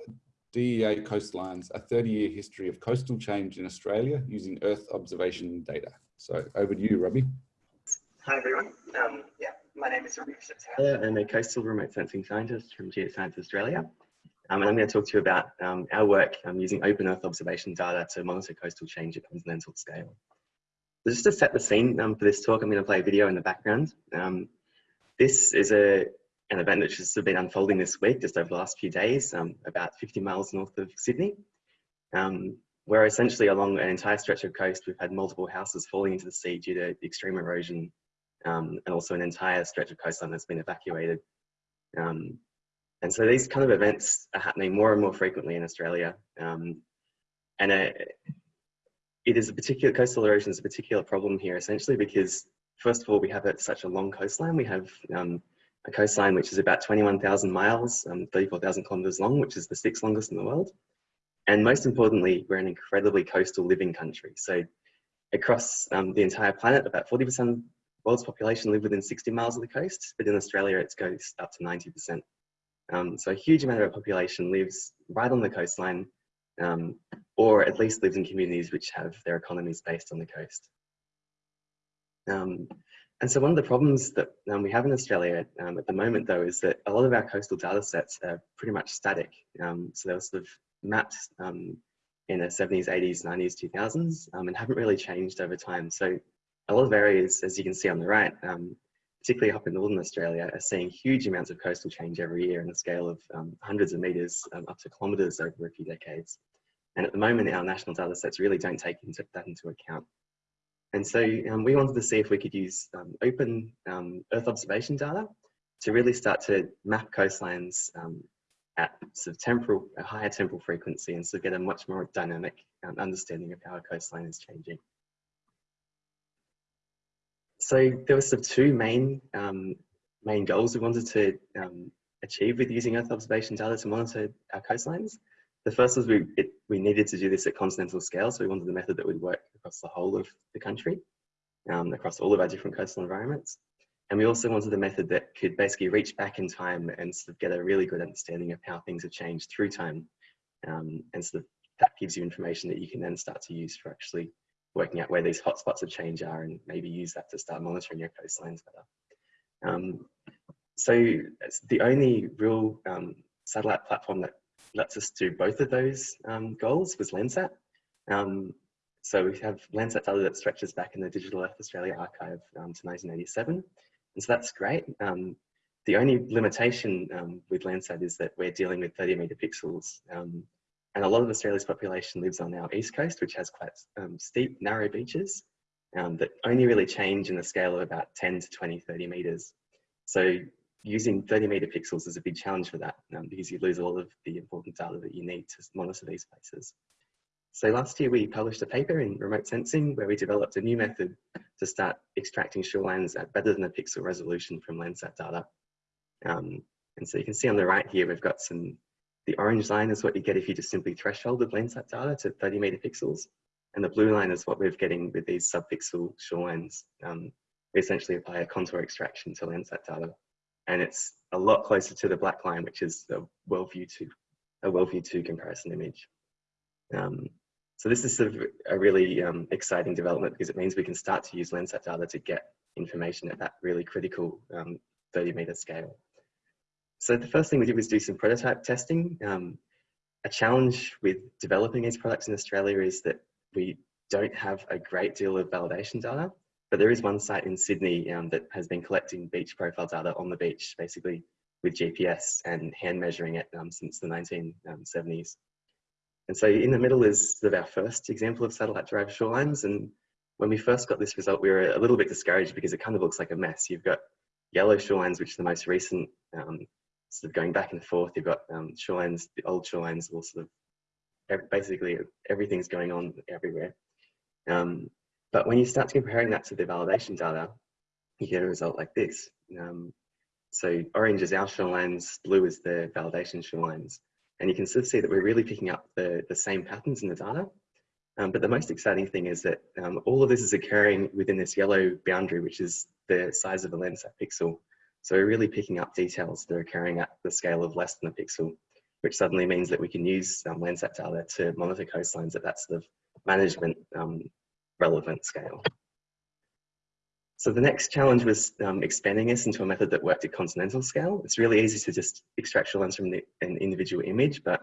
DEA coastlines, a 30-year history of coastal change in Australia using Earth observation data. So over to you, Robbie. Hi everyone. Um, yeah, my name is Bishop Taylor. I'm a coastal remote sensing scientist from Geoscience Australia. Um, and I'm going to talk to you about um, our work um, using open Earth observation data to monitor coastal change at continental scale. So just to set the scene um, for this talk, I'm going to play a video in the background. Um, this is a, an event that's just been unfolding this week, just over the last few days, um, about 50 miles north of Sydney, where essentially along an entire stretch of coast, we've had multiple houses falling into the sea due to extreme erosion um, and also an entire stretch of coastline that's been evacuated. Um, and so these kind of events are happening more and more frequently in Australia. Um, and it is a particular, coastal erosion is a particular problem here essentially because first of all, we have such a long coastline. We have um, a coastline which is about 21,000 miles, um, 34,000 kilometers long, which is the sixth longest in the world. And most importantly, we're an incredibly coastal living country. So across um, the entire planet, about 40% of world's population live within 60 miles of the coast, but in Australia it goes up to 90%. Um, so a huge amount of our population lives right on the coastline, um, or at least lives in communities which have their economies based on the coast. Um, and so one of the problems that um, we have in Australia um, at the moment though is that a lot of our coastal data sets are pretty much static. Um, so they were sort of mapped in the 70s, 80s, 90s, 2000s and haven't really changed over time. So a lot of areas, as you can see on the right, um, particularly up in Northern Australia, are seeing huge amounts of coastal change every year in a scale of um, hundreds of metres um, up to kilometres over a few decades. And at the moment, our national data sets really don't take into, that into account. And so um, we wanted to see if we could use um, open um, Earth observation data to really start to map coastlines at sort of temporal, a higher temporal frequency and so get a much more dynamic understanding of how a coastline is changing. So there were sort of two main um, main goals we wanted to um, achieve with using Earth observation data to monitor our coastlines. The first was we, it, we needed to do this at continental scale, so we wanted a method that would work across the whole of the country, um, across all of our different coastal environments. And we also wanted a method that could basically reach back in time and sort of get a really good understanding of how things have changed through time. Um, and sort of that gives you information that you can then start to use for actually working out where these hotspots of change are and maybe use that to start monitoring your coastlines better. Um, so it's the only real um, satellite platform that lets us do both of those um, goals was Landsat. Um, so we have Landsat data that stretches back in the Digital Earth Australia archive um, to 1987. And so that's great. Um, the only limitation with Landsat is that we're dealing with 30 meter pixels and a lot of Australia's population lives on our east coast, which has quite um, steep, narrow beaches um, that only really change in the scale of about 10 to 20, 30 meters. So using 30 meter pixels is a big challenge for that um, because you lose a lot of the important data that you need to monitor these places. So last year we published a paper in remote sensing where we developed a new method to start extracting shorelines at better than a pixel resolution from Landsat data. Um, and so you can see on the right here, we've got some the orange line is what you get if you just simply threshold the Landsat data to 30 meter pixels. And the blue line is what we're getting with these subpixel shorelines. Um, we essentially apply a contour extraction to Landsat data. And it's a lot closer to the black line, which is a WorldView 2, a WorldView 2 comparison image. Um, so this is sort of a really um, exciting development because it means we can start to use Landsat data to get information at that really critical um, 30 meter scale. So the first thing we did was do some prototype testing. Um, a challenge with developing these products in Australia is that we don't have a great deal of validation data, but there is one site in Sydney um, that has been collecting beach profile data on the beach, basically with GPS and hand measuring it um, since the 1970s. And so in the middle is sort of our first example of satellite derived shorelines. And when we first got this result, we were a little bit discouraged because it kind of looks like a mess. You've got yellow shorelines, which are the most recent, um, sort of going back and forth. You've got um, shorelines, the old shorelines, all sort of basically everything's going on everywhere. Um, but when you start comparing that to the validation data, you get a result like this. Um, so orange is our shorelines, blue is the validation shorelines. And you can sort of see that we're really picking up the, the same patterns in the data. Um, but the most exciting thing is that um, all of this is occurring within this yellow boundary, which is the size of a Landsat pixel. So we're really picking up details that are occurring at the scale of less than a pixel, which suddenly means that we can use um, Landsat data to monitor coastlines at that sort of management um, relevant scale. So the next challenge was um, expanding this into a method that worked at continental scale. It's really easy to just extract lines from the, an individual image, but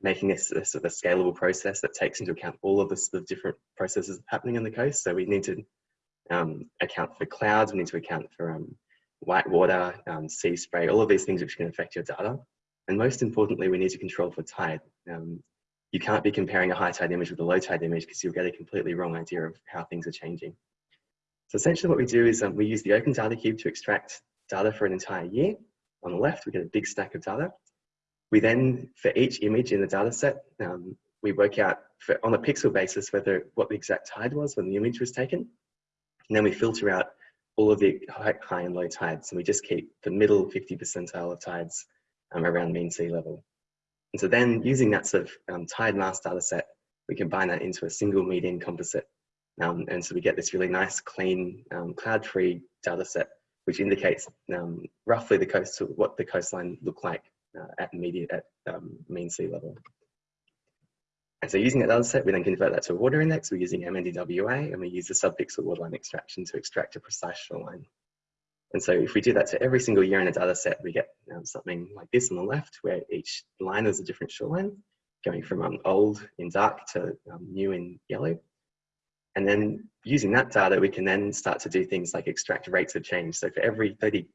making this a sort of scalable process that takes into account all of the sort of different processes happening on the coast. So we need to um, account for clouds, we need to account for um, white water, um, sea spray, all of these things which can affect your data. And most importantly, we need to control for tide. Um, you can't be comparing a high tide image with a low tide image because you'll get a completely wrong idea of how things are changing. So essentially what we do is um, we use the Open Data Cube to extract data for an entire year. On the left, we get a big stack of data. We then, for each image in the data set, um, we work out for, on a pixel basis whether what the exact tide was when the image was taken. And then we filter out all of the high, and low tides. And we just keep the middle 50 percentile of tides um, around mean sea level. And so then using that sort of um, tide mass data set, we combine that into a single median composite um, and so we get this really nice, clean, um, cloud-free data set, which indicates um, roughly the coast, what the coastline looked like uh, at immediate, at um, mean sea level. And so using that data set, we then convert that to a water index. We're using MNDWI and we use the subpixel waterline extraction to extract a precise shoreline. And so if we do that to every single year in a data set, we get um, something like this on the left, where each line is a different shoreline, going from um, old in dark to um, new in yellow. And then using that data, we can then start to do things like extract rates of change. So for every 30,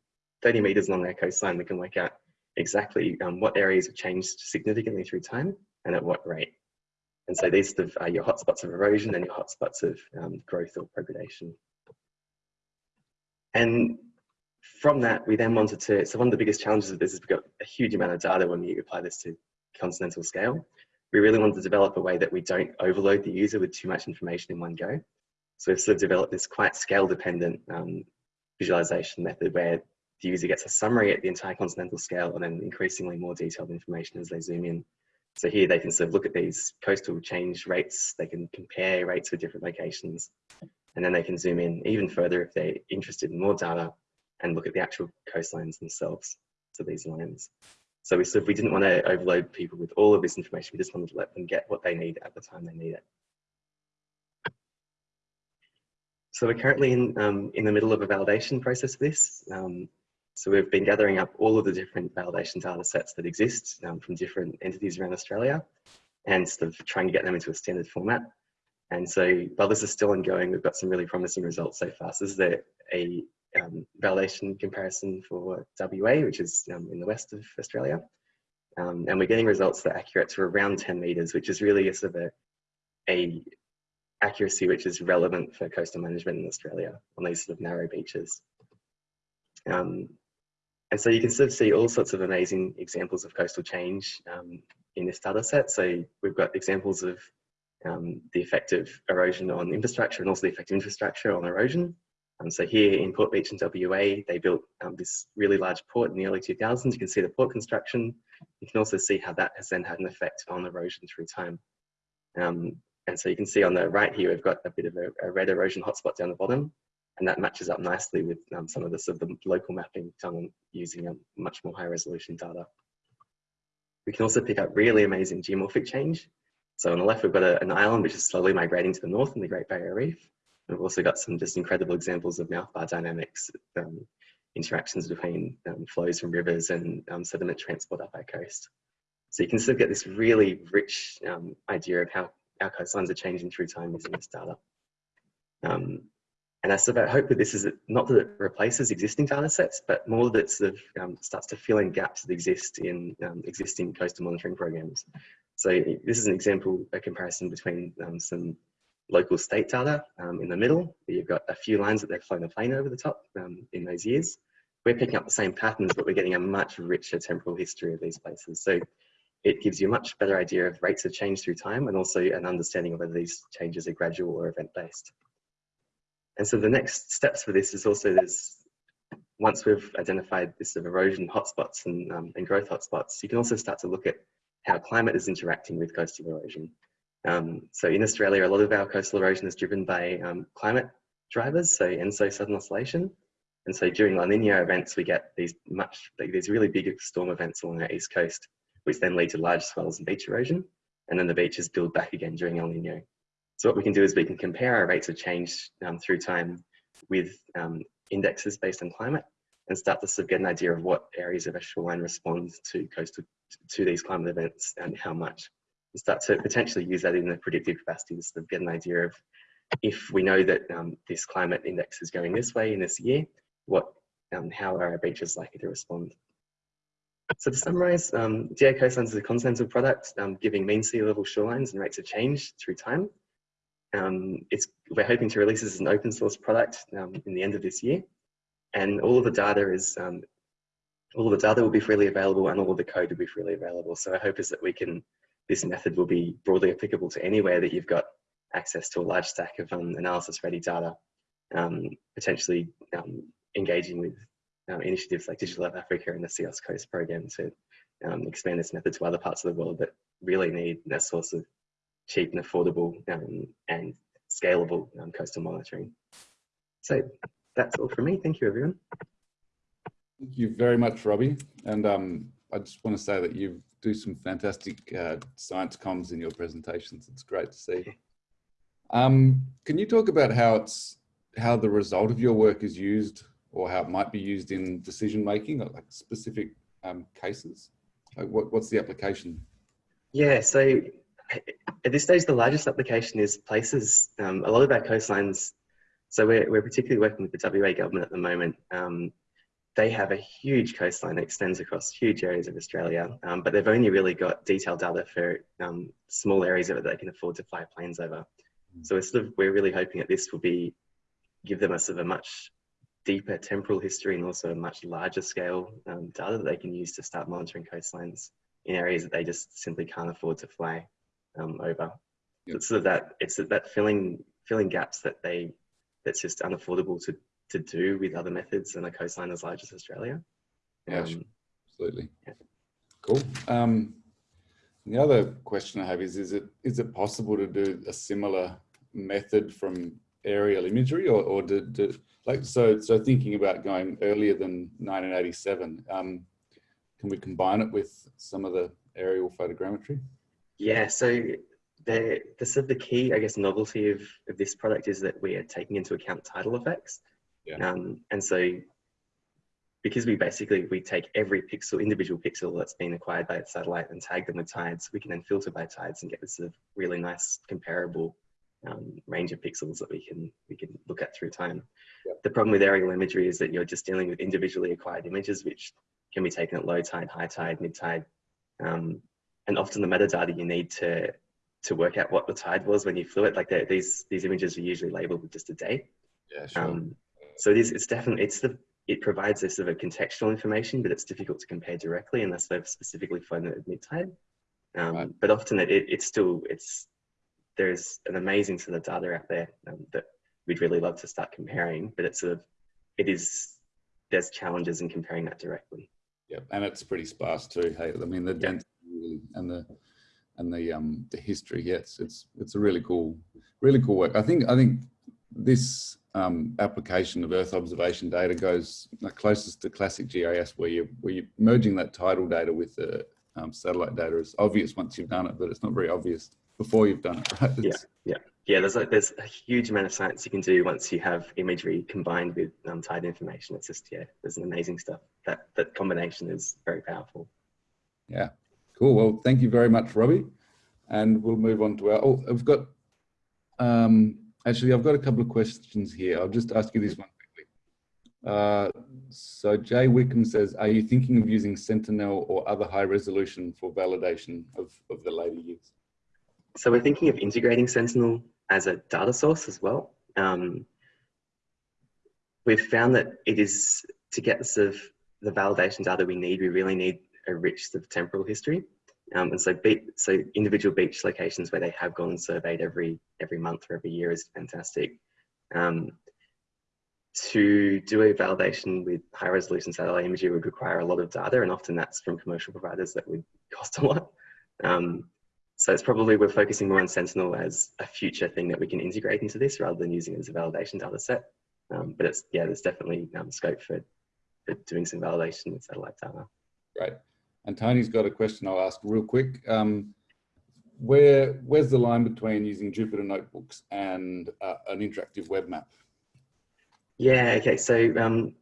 30 meters along their coastline, we can work out exactly um, what areas have changed significantly through time and at what rate. And so these are your hotspots of erosion and your hotspots of um, growth or progradation. And from that, we then wanted to, so one of the biggest challenges of this is we've got a huge amount of data when you apply this to continental scale we really wanted to develop a way that we don't overload the user with too much information in one go. So we've sort of developed this quite scale dependent um, visualization method where the user gets a summary at the entire continental scale and then increasingly more detailed information as they zoom in. So here they can sort of look at these coastal change rates, they can compare rates for different locations, and then they can zoom in even further if they're interested in more data and look at the actual coastlines themselves, so these lines. So we said we didn't want to overload people with all of this information. We just wanted to let them get what they need at the time they need it. So we're currently in, um, in the middle of a validation process for this. Um, so we've been gathering up all of the different validation data sets that exist um, from different entities around Australia and sort of trying to get them into a standard format. And so while this is still ongoing, we've got some really promising results so far. So this is a, a um, validation comparison for WA, which is um, in the west of Australia. Um, and we're getting results that are accurate to around 10 meters, which is really a sort of a, a accuracy which is relevant for coastal management in Australia on these sort of narrow beaches. Um, and so you can sort of see all sorts of amazing examples of coastal change um, in this data set. So we've got examples of um, the effect of erosion on infrastructure and also the effect of infrastructure on erosion. Um, so here in Port Beach in WA, they built um, this really large port in the early 2000s. You can see the port construction. You can also see how that has then had an effect on erosion through time. Um, and so you can see on the right here, we've got a bit of a, a red erosion hotspot down the bottom, and that matches up nicely with um, some of the, sort of the local mapping done using a much more high resolution data. We can also pick up really amazing geomorphic change. So on the left, we've got a, an island which is slowly migrating to the north in the Great Barrier Reef. We've also got some just incredible examples of mouth bar dynamics um, interactions between um, flows from rivers and um, sediment transport up our coast. So you can still get this really rich um, idea of how our coastlines are changing through time using this data. Um, and I sort of hope that this is not that it replaces existing data sets, but more that it sort of um, starts to fill in gaps that exist in um, existing coastal monitoring programs. So this is an example, a comparison between um, some local state data um, in the middle. You've got a few lines that they've flown a plane over the top um, in those years. We're picking up the same patterns, but we're getting a much richer temporal history of these places. So it gives you a much better idea of rates of change through time and also an understanding of whether these changes are gradual or event-based. And so the next steps for this is also there's, once we've identified this sort of erosion hotspots and, um, and growth hotspots, you can also start to look at how climate is interacting with coastal erosion. Um, so in Australia, a lot of our coastal erosion is driven by um, climate drivers, so ENSO southern oscillation. And so during La Nina events, we get these much, these really big storm events along our east coast, which then lead to large swells and beach erosion. And then the beaches build back again during El Nino. So what we can do is we can compare our rates of change um, through time with um, indexes based on climate and start to sort of get an idea of what areas of shoreline respond to coastal to these climate events and how much. And start to potentially use that in the predictive capacity to sort of get an idea of if we know that um, this climate index is going this way in this year, what um, how are our beaches likely to respond? So to summarize, um, coastlines is a continental product um, giving mean sea level shorelines and rates of change through time. Um, it's, we're hoping to release this as an open source product um, in the end of this year. And all of the data is, um, all the data will be freely available and all of the code will be freely available. So our hope is that we can, this method will be broadly applicable to anywhere that you've got access to a large stack of um, analysis ready data, um, potentially um, engaging with initiatives like Digital Earth Africa and the CEOS Coast program to expand this method to other parts of the world that really need that source of cheap and affordable um, and scalable um, coastal monitoring. So that's all from me. Thank you, everyone. Thank you very much, Robbie. And um, I just want to say that you do some fantastic uh, science comms in your presentations. It's great to see. Um, can you talk about how it's how the result of your work is used or how it might be used in decision making, or like specific um, cases? Like what, what's the application? Yeah, so at this stage, the largest application is places. Um, a lot of our coastlines, so we're, we're particularly working with the WA government at the moment. Um, they have a huge coastline that extends across huge areas of Australia, um, but they've only really got detailed data for um, small areas of it that they can afford to fly planes over. So we're, sort of, we're really hoping that this will be give them a sort of a much deeper temporal history and also a much larger scale um, data that they can use to start monitoring coastlines in areas that they just simply can't afford to fly um, over. Yep. It's sort of that it's that filling filling gaps that they that's just unaffordable to to do with other methods in a coastline as large as Australia. Yeah, um, absolutely. Yeah. Cool. Um, the other question I have is: Is it is it possible to do a similar method from aerial imagery, or or do, do like so? So thinking about going earlier than 1987, um, can we combine it with some of the aerial photogrammetry? Yeah, so the, the sort of the key, I guess, novelty of, of this product is that we are taking into account tidal effects. Yeah. Um, and so because we basically, we take every pixel, individual pixel that's been acquired by the satellite and tag them with tides, we can then filter by tides and get this sort of really nice comparable um, range of pixels that we can we can look at through time. Yep. The problem with aerial imagery is that you're just dealing with individually acquired images, which can be taken at low tide, high tide, mid tide. Um, and often the metadata you need to to work out what the tide was when you flew it. Like these these images are usually labeled with just a date. Yeah, sure. Um, so it is. It's definitely it's the it provides a sort of contextual information, but it's difficult to compare directly unless they've specifically flown it at mid tide. Um, right. But often it, it, it's still it's there's an amazing sort of data out there um, that we'd really love to start comparing, but it's sort of it is there's challenges in comparing that directly. Yeah, and it's pretty sparse too. Hey, I mean the yeah and the and the um the history. Yes, it's it's a really cool, really cool work. I think I think this um, application of Earth observation data goes closest to classic GIS, where you where you're merging that tidal data with the um, satellite data. is obvious once you've done it, but it's not very obvious before you've done it. Right? It's, yeah, yeah. yeah, there's a, there's a huge amount of science you can do once you have imagery combined with um, tied information. It's just, yeah, there's an amazing stuff. That, that combination is very powerful. Yeah, cool. Well, thank you very much, Robbie. And we'll move on to our, oh, I've got, um, actually, I've got a couple of questions here. I'll just ask you this one quickly. Uh, so Jay Wickham says, are you thinking of using Sentinel or other high resolution for validation of, of the later years? So we're thinking of integrating Sentinel as a data source as well. Um, we've found that it is to get the sort of the validation data we need, we really need a rich sort of temporal history. Um, and so, so individual beach locations where they have gone and surveyed every every month or every year is fantastic. Um, to do a validation with high resolution satellite imagery would require a lot of data, and often that's from commercial providers that would cost a lot. Um, so it's probably we're focusing more on Sentinel as a future thing that we can integrate into this rather than using it as a validation data set. Um, but it's yeah, there's definitely um, scope for, for doing some validation with satellite data. Right. And Tony's got a question I'll ask real quick. Um, where where's the line between using Jupyter notebooks and uh, an interactive web map? Yeah. Okay. So um,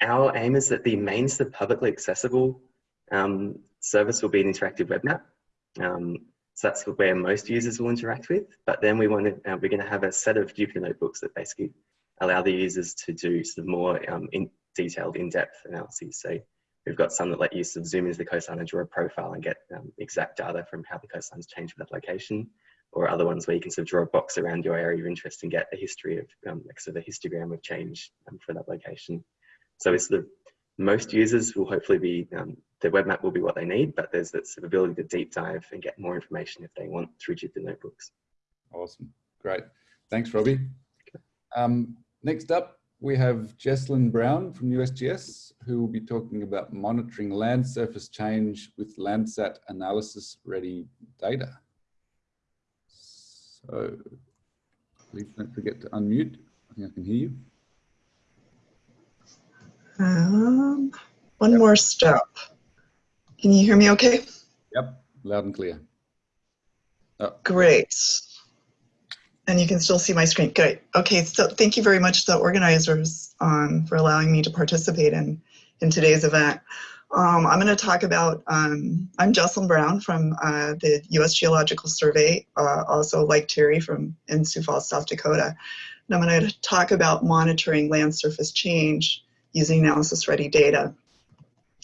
our aim is that the main the publicly accessible um, service will be an interactive web map. Um, so that's where most users will interact with. But then we want to, uh, we're going to have a set of Jupyter notebooks that basically allow the users to do of more um, in detailed, in-depth analyses. So we've got some that let you sort of zoom into the coastline and draw a profile and get um, exact data from how the coastline's changed for that location. Or other ones where you can sort of draw a box around your area of interest and get a history of um, like sort of a histogram of change um, for that location. So it's sort of most users will hopefully be um, the web map will be what they need, but there's that sort of ability to deep dive and get more information if they want through Jupyter Notebooks. Awesome. Great. Thanks, Robbie. Um, next up, we have Jesslyn Brown from USGS, who will be talking about monitoring land surface change with Landsat analysis ready data. So please don't forget to unmute. I think I can hear you. Um, one yep. more step. Can you hear me okay? Yep, loud and clear. Oh. Great. And you can still see my screen. Good. Okay, so thank you very much to the organizers um, for allowing me to participate in, in today's event. Um, I'm going to talk about, um, I'm Jesslyn Brown from uh, the U.S. Geological Survey, uh, also like Terry from in Sioux Falls, South Dakota. And I'm going to talk about monitoring land surface change using analysis-ready data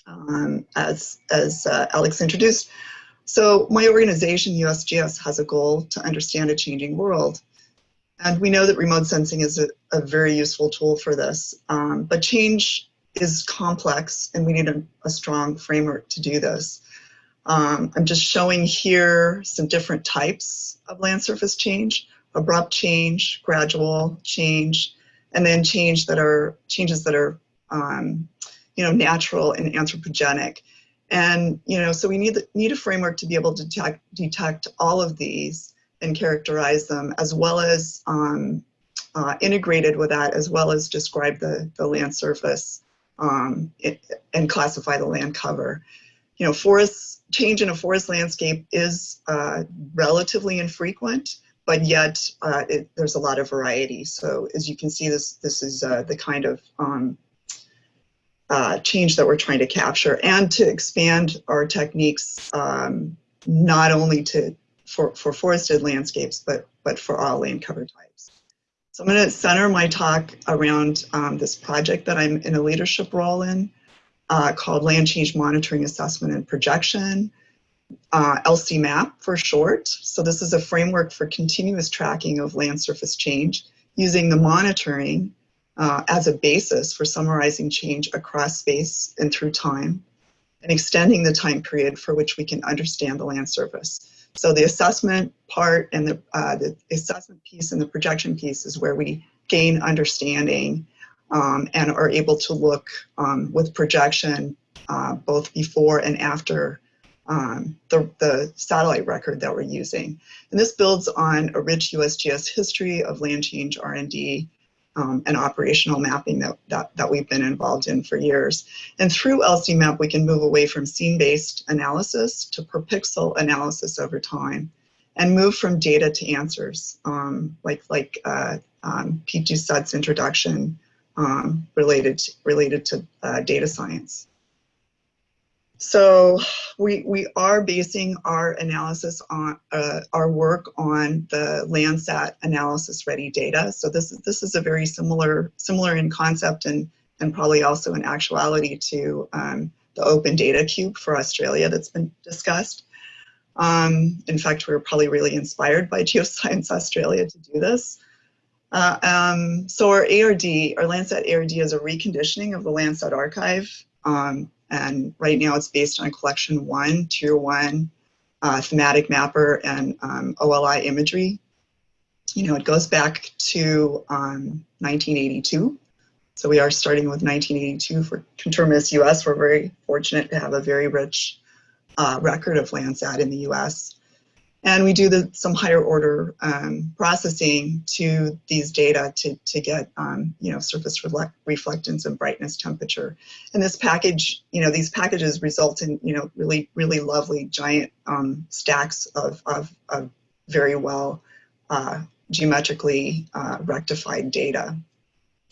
um, as, as uh, Alex introduced. So my organization, USGS, has a goal to understand a changing world. And we know that remote sensing is a, a very useful tool for this. Um, but change is complex and we need a, a strong framework to do this. Um, I'm just showing here some different types of land surface change, abrupt change, gradual change, and then change that are changes that are um, you know, natural and anthropogenic. And, you know, so we need, need a framework to be able to detect, detect all of these and characterize them as well as um, uh, integrated with that as well as describe the, the land surface um, it, and classify the land cover. You know, forest change in a forest landscape is uh, relatively infrequent, but yet uh, it, there's a lot of variety. So as you can see, this this is uh, the kind of um, uh, change that we're trying to capture and to expand our techniques um, not only to for, for forested landscapes, but, but for all land cover types. So I'm going to center my talk around um, this project that I'm in a leadership role in uh, called Land Change Monitoring Assessment and Projection, uh, LCMAP for short. So this is a framework for continuous tracking of land surface change using the monitoring uh, as a basis for summarizing change across space and through time, and extending the time period for which we can understand the land surface. So the assessment part and the, uh, the assessment piece and the projection piece is where we gain understanding um, and are able to look um, with projection uh, both before and after um, the, the satellite record that we're using. And this builds on a rich USGS history of land change R&D um, and operational mapping that, that, that we've been involved in for years. And through LCMAP, we can move away from scene-based analysis to per pixel analysis over time. and move from data to answers, um, like like uh, um, Pete introduction um, related related to uh, data science. So we we are basing our analysis on uh, our work on the Landsat analysis ready data. So this is this is a very similar similar in concept and and probably also in actuality to um, the Open Data Cube for Australia that's been discussed. Um, in fact, we are probably really inspired by Geoscience Australia to do this. Uh, um, so our ARD, our Landsat ARD is a reconditioning of the Landsat archive. Um, and right now it's based on collection one, tier one, uh, thematic mapper and um, OLI imagery. You know, it goes back to 1982. Um, so we are starting with 1982 for Conterminous US. We're very fortunate to have a very rich uh, record of Landsat in the US. And we do the, some higher order um, processing to these data to, to get, um, you know, surface reflectance and brightness temperature. And this package, you know, these packages result in, you know, really, really lovely giant um, stacks of, of, of, very well uh, geometrically uh, rectified data.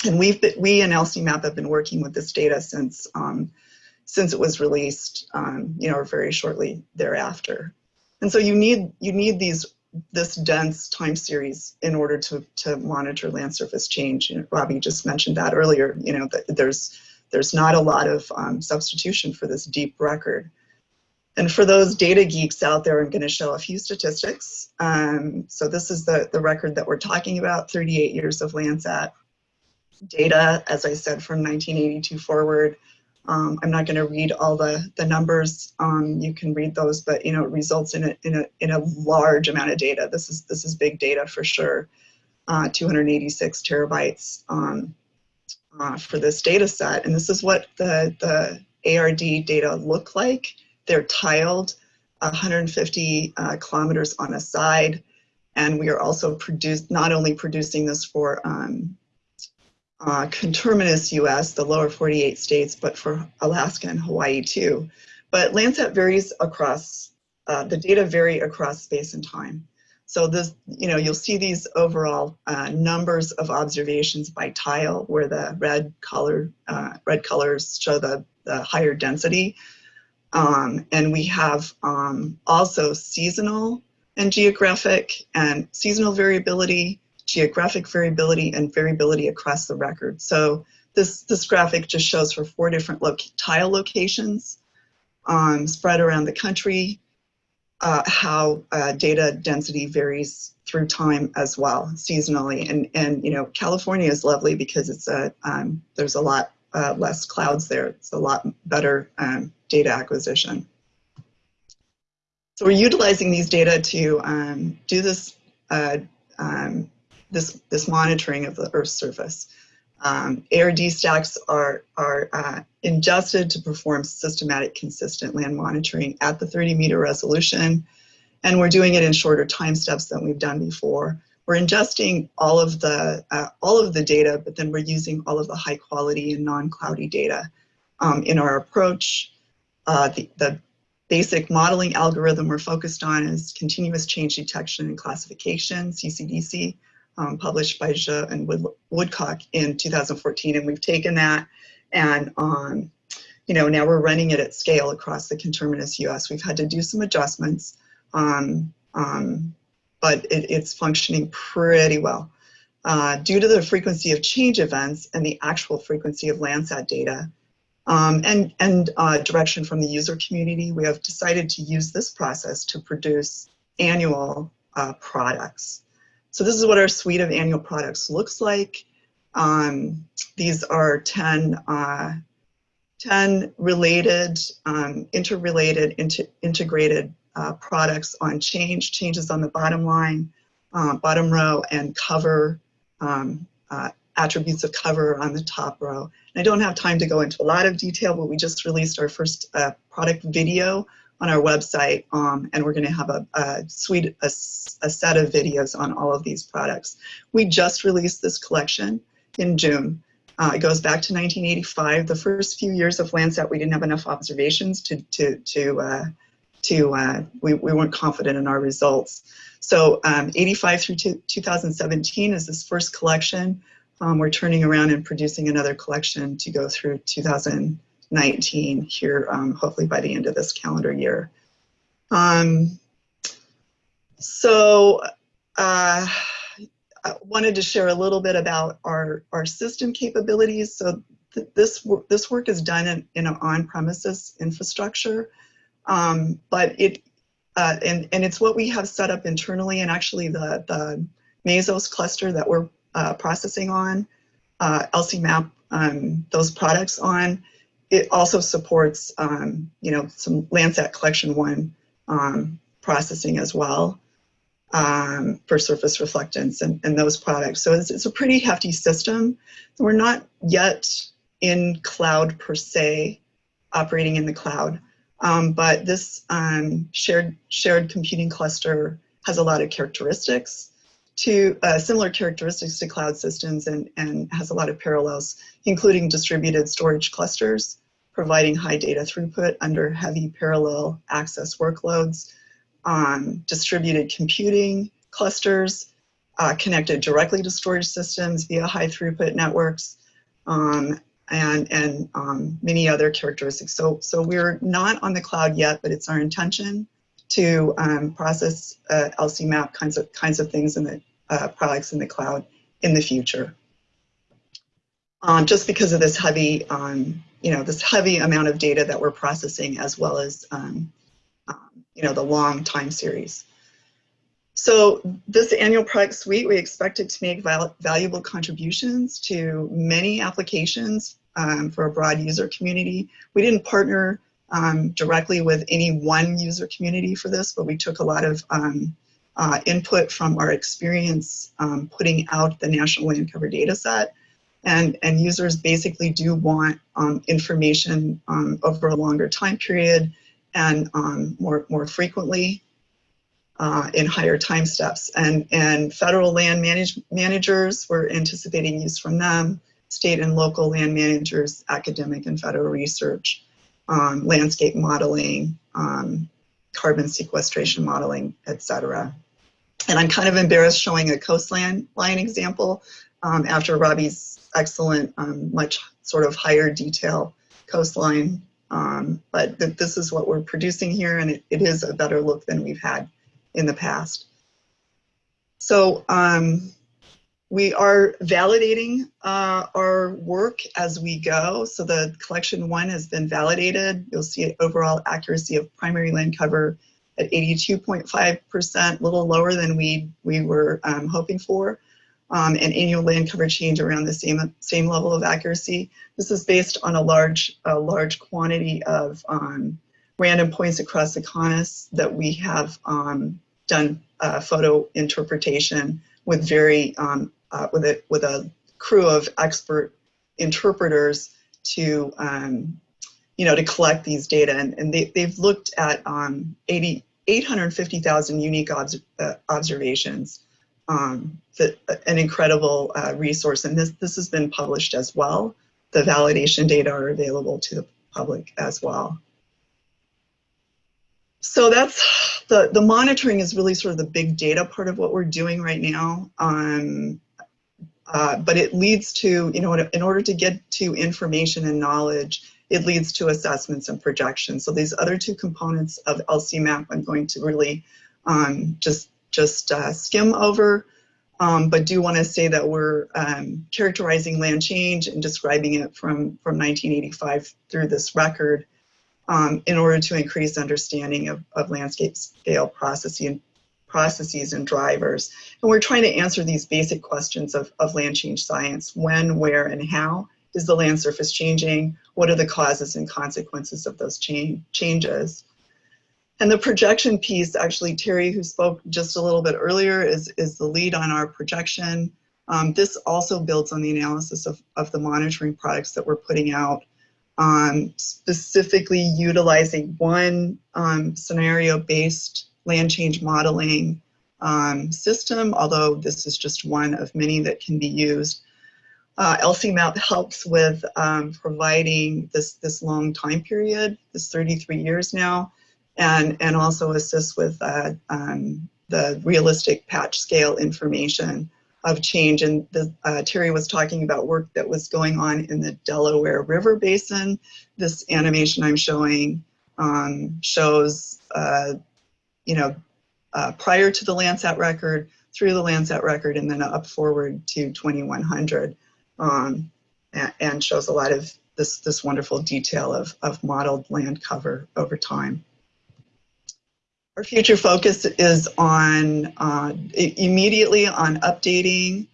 And we've been, we and LCMAP have been working with this data since um, since it was released, um, you know, very shortly thereafter. And so you need you need these this dense time series in order to to monitor land surface change. Know, Robbie just mentioned that earlier. You know that there's there's not a lot of um, substitution for this deep record. And for those data geeks out there, I'm going to show a few statistics. Um, so this is the, the record that we're talking about, 38 years of Landsat data, as I said, from 1982 forward. Um, I'm not going to read all the, the numbers. Um, you can read those, but you know, it results in a, in a, in a large amount of data. This is, this is big data for sure. Uh, 286 terabytes um, uh, for this data set. And this is what the, the ARD data look like. They're tiled 150 uh, kilometers on a side. And we are also produced, not only producing this for um, uh, conterminous US, the lower 48 states, but for Alaska and Hawaii too. But Landsat varies across, uh, the data vary across space and time. So this, you know, you'll see these overall uh, numbers of observations by tile where the red color, uh, red colors show the, the higher density. Um, and we have um, also seasonal and geographic and seasonal variability geographic variability and variability across the record. So this, this graphic just shows for four different tile locations um, spread around the country, uh, how uh, data density varies through time as well, seasonally. And, and you know, California is lovely because it's a, um, there's a lot uh, less clouds there. It's a lot better um, data acquisition. So we're utilizing these data to um, do this uh, um, this, this monitoring of the Earth's surface. Um, ARD stacks are, are uh, ingested to perform systematic, consistent land monitoring at the 30 meter resolution. And we're doing it in shorter time steps than we've done before. We're ingesting all of the, uh, all of the data, but then we're using all of the high quality and non-cloudy data um, in our approach. Uh, the, the basic modeling algorithm we're focused on is continuous change detection and classification, CCDC um, published by Zhe and Wood Woodcock in 2014. And we've taken that and, um, you know, now we're running it at scale across the conterminous US. We've had to do some adjustments, um, um, but it, it's functioning pretty well. Uh, due to the frequency of change events and the actual frequency of Landsat data, um, and, and uh, direction from the user community, we have decided to use this process to produce annual uh, products. So this is what our suite of annual products looks like. Um, these are 10, uh, 10 related, um, interrelated, inter integrated uh, products on change, changes on the bottom line, uh, bottom row, and cover, um, uh, attributes of cover on the top row. And I don't have time to go into a lot of detail, but we just released our first uh, product video on our website, um, and we're going to have a, a suite, a, a, set of videos on all of these products. We just released this collection in June. Uh, it goes back to 1985. The first few years of Landsat, we didn't have enough observations to to to uh, to uh, we, we weren't confident in our results. So um, 85 through 2017 is this first collection. Um, we're turning around and producing another collection to go through 2019 here, um, hopefully by the end of this calendar year. Um, so uh, I wanted to share a little bit about our, our system capabilities. So th this, this work is done in, in an on-premises infrastructure, um, but it, uh, and, and it's what we have set up internally and actually the, the Mesos cluster that we're uh, processing on, uh, LCMAP, um, those products on, it also supports, um, you know, some Landsat Collection 1 um, processing as well um, for surface reflectance and, and those products. So it's, it's, a pretty hefty system. We're not yet in cloud per se, operating in the cloud, um, but this um, shared, shared computing cluster has a lot of characteristics to uh, similar characteristics to cloud systems and, and has a lot of parallels, including distributed storage clusters, providing high data throughput under heavy parallel access workloads, um, distributed computing clusters uh, connected directly to storage systems via high throughput networks, um, and, and um, many other characteristics. So, so we're not on the cloud yet, but it's our intention to um, process uh, LCMAP kinds of, kinds of things in the uh, products in the cloud in the future. Um, just because of this heavy, um, you know, this heavy amount of data that we're processing as well as um, you know, the long time series. So this annual product suite, we expect it to make val valuable contributions to many applications um, for a broad user community. We didn't partner um, directly with any one user community for this, but we took a lot of um, uh, input from our experience um, putting out the National Land Cover data set. And, and users basically do want um, information um, over a longer time period and um, more, more frequently uh, in higher time steps. And, and federal land manage, managers, we're anticipating use from them, state and local land managers, academic and federal research, um, landscape modeling, um, carbon sequestration modeling, etc. And I'm kind of embarrassed showing a coastline line example um, after Robbie's excellent, um, much sort of higher detail coastline um, but th this is what we're producing here and it, it is a better look than we've had in the past. So um, we are validating uh, our work as we go. So the collection one has been validated. You'll see overall accuracy of primary land cover at 82.5%, a little lower than we, we were um, hoping for um, and annual land cover change around the same, same level of accuracy. This is based on a large, a large quantity of um, random points across the CONUS that we have um, done uh, photo interpretation with very, um, uh, with, a, with a crew of expert interpreters to, um, you know, to collect these data. And, and they, they've looked at um, 80, 850,000 unique obs uh, observations um, the, an incredible uh, resource. And this, this has been published as well. The validation data are available to the public as well. So that's the, the monitoring is really sort of the big data part of what we're doing right now. Um, uh, but it leads to, you know, in order to get to information and knowledge, it leads to assessments and projections. So these other two components of LCMAP, I'm going to really um, just just uh, skim over, um, but do want to say that we're um, characterizing land change and describing it from, from 1985 through this record um, in order to increase understanding of, of landscape scale processing, processes and drivers. And we're trying to answer these basic questions of, of land change science. When, where, and how is the land surface changing? What are the causes and consequences of those change, changes? And the projection piece, actually, Terry, who spoke just a little bit earlier, is, is the lead on our projection. Um, this also builds on the analysis of, of the monitoring products that we're putting out, um, specifically utilizing one um, scenario-based land change modeling um, system, although this is just one of many that can be used. Uh, LCMAP helps with um, providing this, this long time period, this 33 years now, and, and also assists with uh, um, the realistic patch scale information of change. And the, uh, Terry was talking about work that was going on in the Delaware River Basin. This animation I'm showing um, shows, uh, you know, uh, prior to the Landsat record, through the Landsat record, and then up forward to 2100, um, and, and, shows a lot of this, this wonderful detail of, of modeled land cover over time. Our future focus is on uh, immediately on updating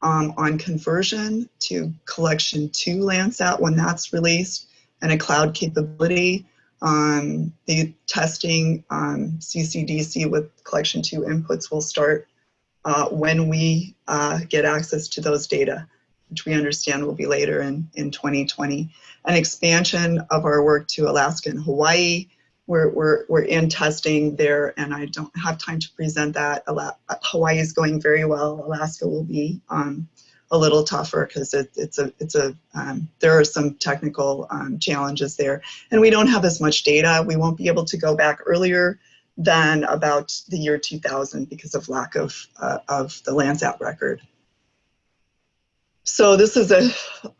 um, on conversion to collection two Landsat when that's released and a cloud capability. Um, the testing um, CCDC with collection two inputs will start uh, when we uh, get access to those data, which we understand will be later in, in 2020. An expansion of our work to Alaska and Hawaii we're, we're, we're in testing there and I don't have time to present that. Hawaii is going very well. Alaska will be um, a little tougher because it, it's a, it's a um, there are some technical um, challenges there. And we don't have as much data. We won't be able to go back earlier than about the year 2000 because of lack of, uh, of the Landsat record. So this is an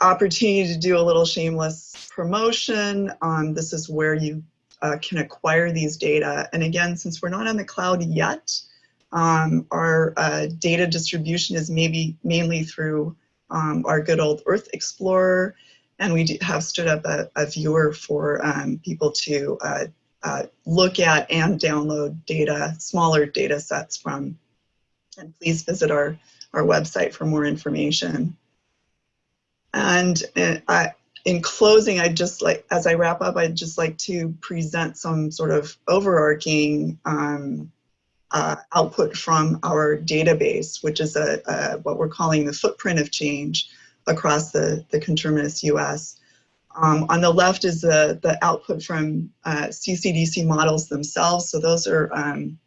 opportunity to do a little shameless promotion. Um, this is where you uh, can acquire these data. And again, since we're not on the cloud yet, um, our uh, data distribution is maybe mainly through um, our good old Earth Explorer. And we have stood up a, a viewer for um, people to uh, uh, look at and download data, smaller data sets from. And please visit our, our website for more information. And uh, I, in closing, I'd just like, as I wrap up, I'd just like to present some sort of overarching um, uh, output from our database, which is a, a, what we're calling the footprint of change across the, the conterminous US. Um, on the left is the, the output from uh, CCDC models themselves. So those are um,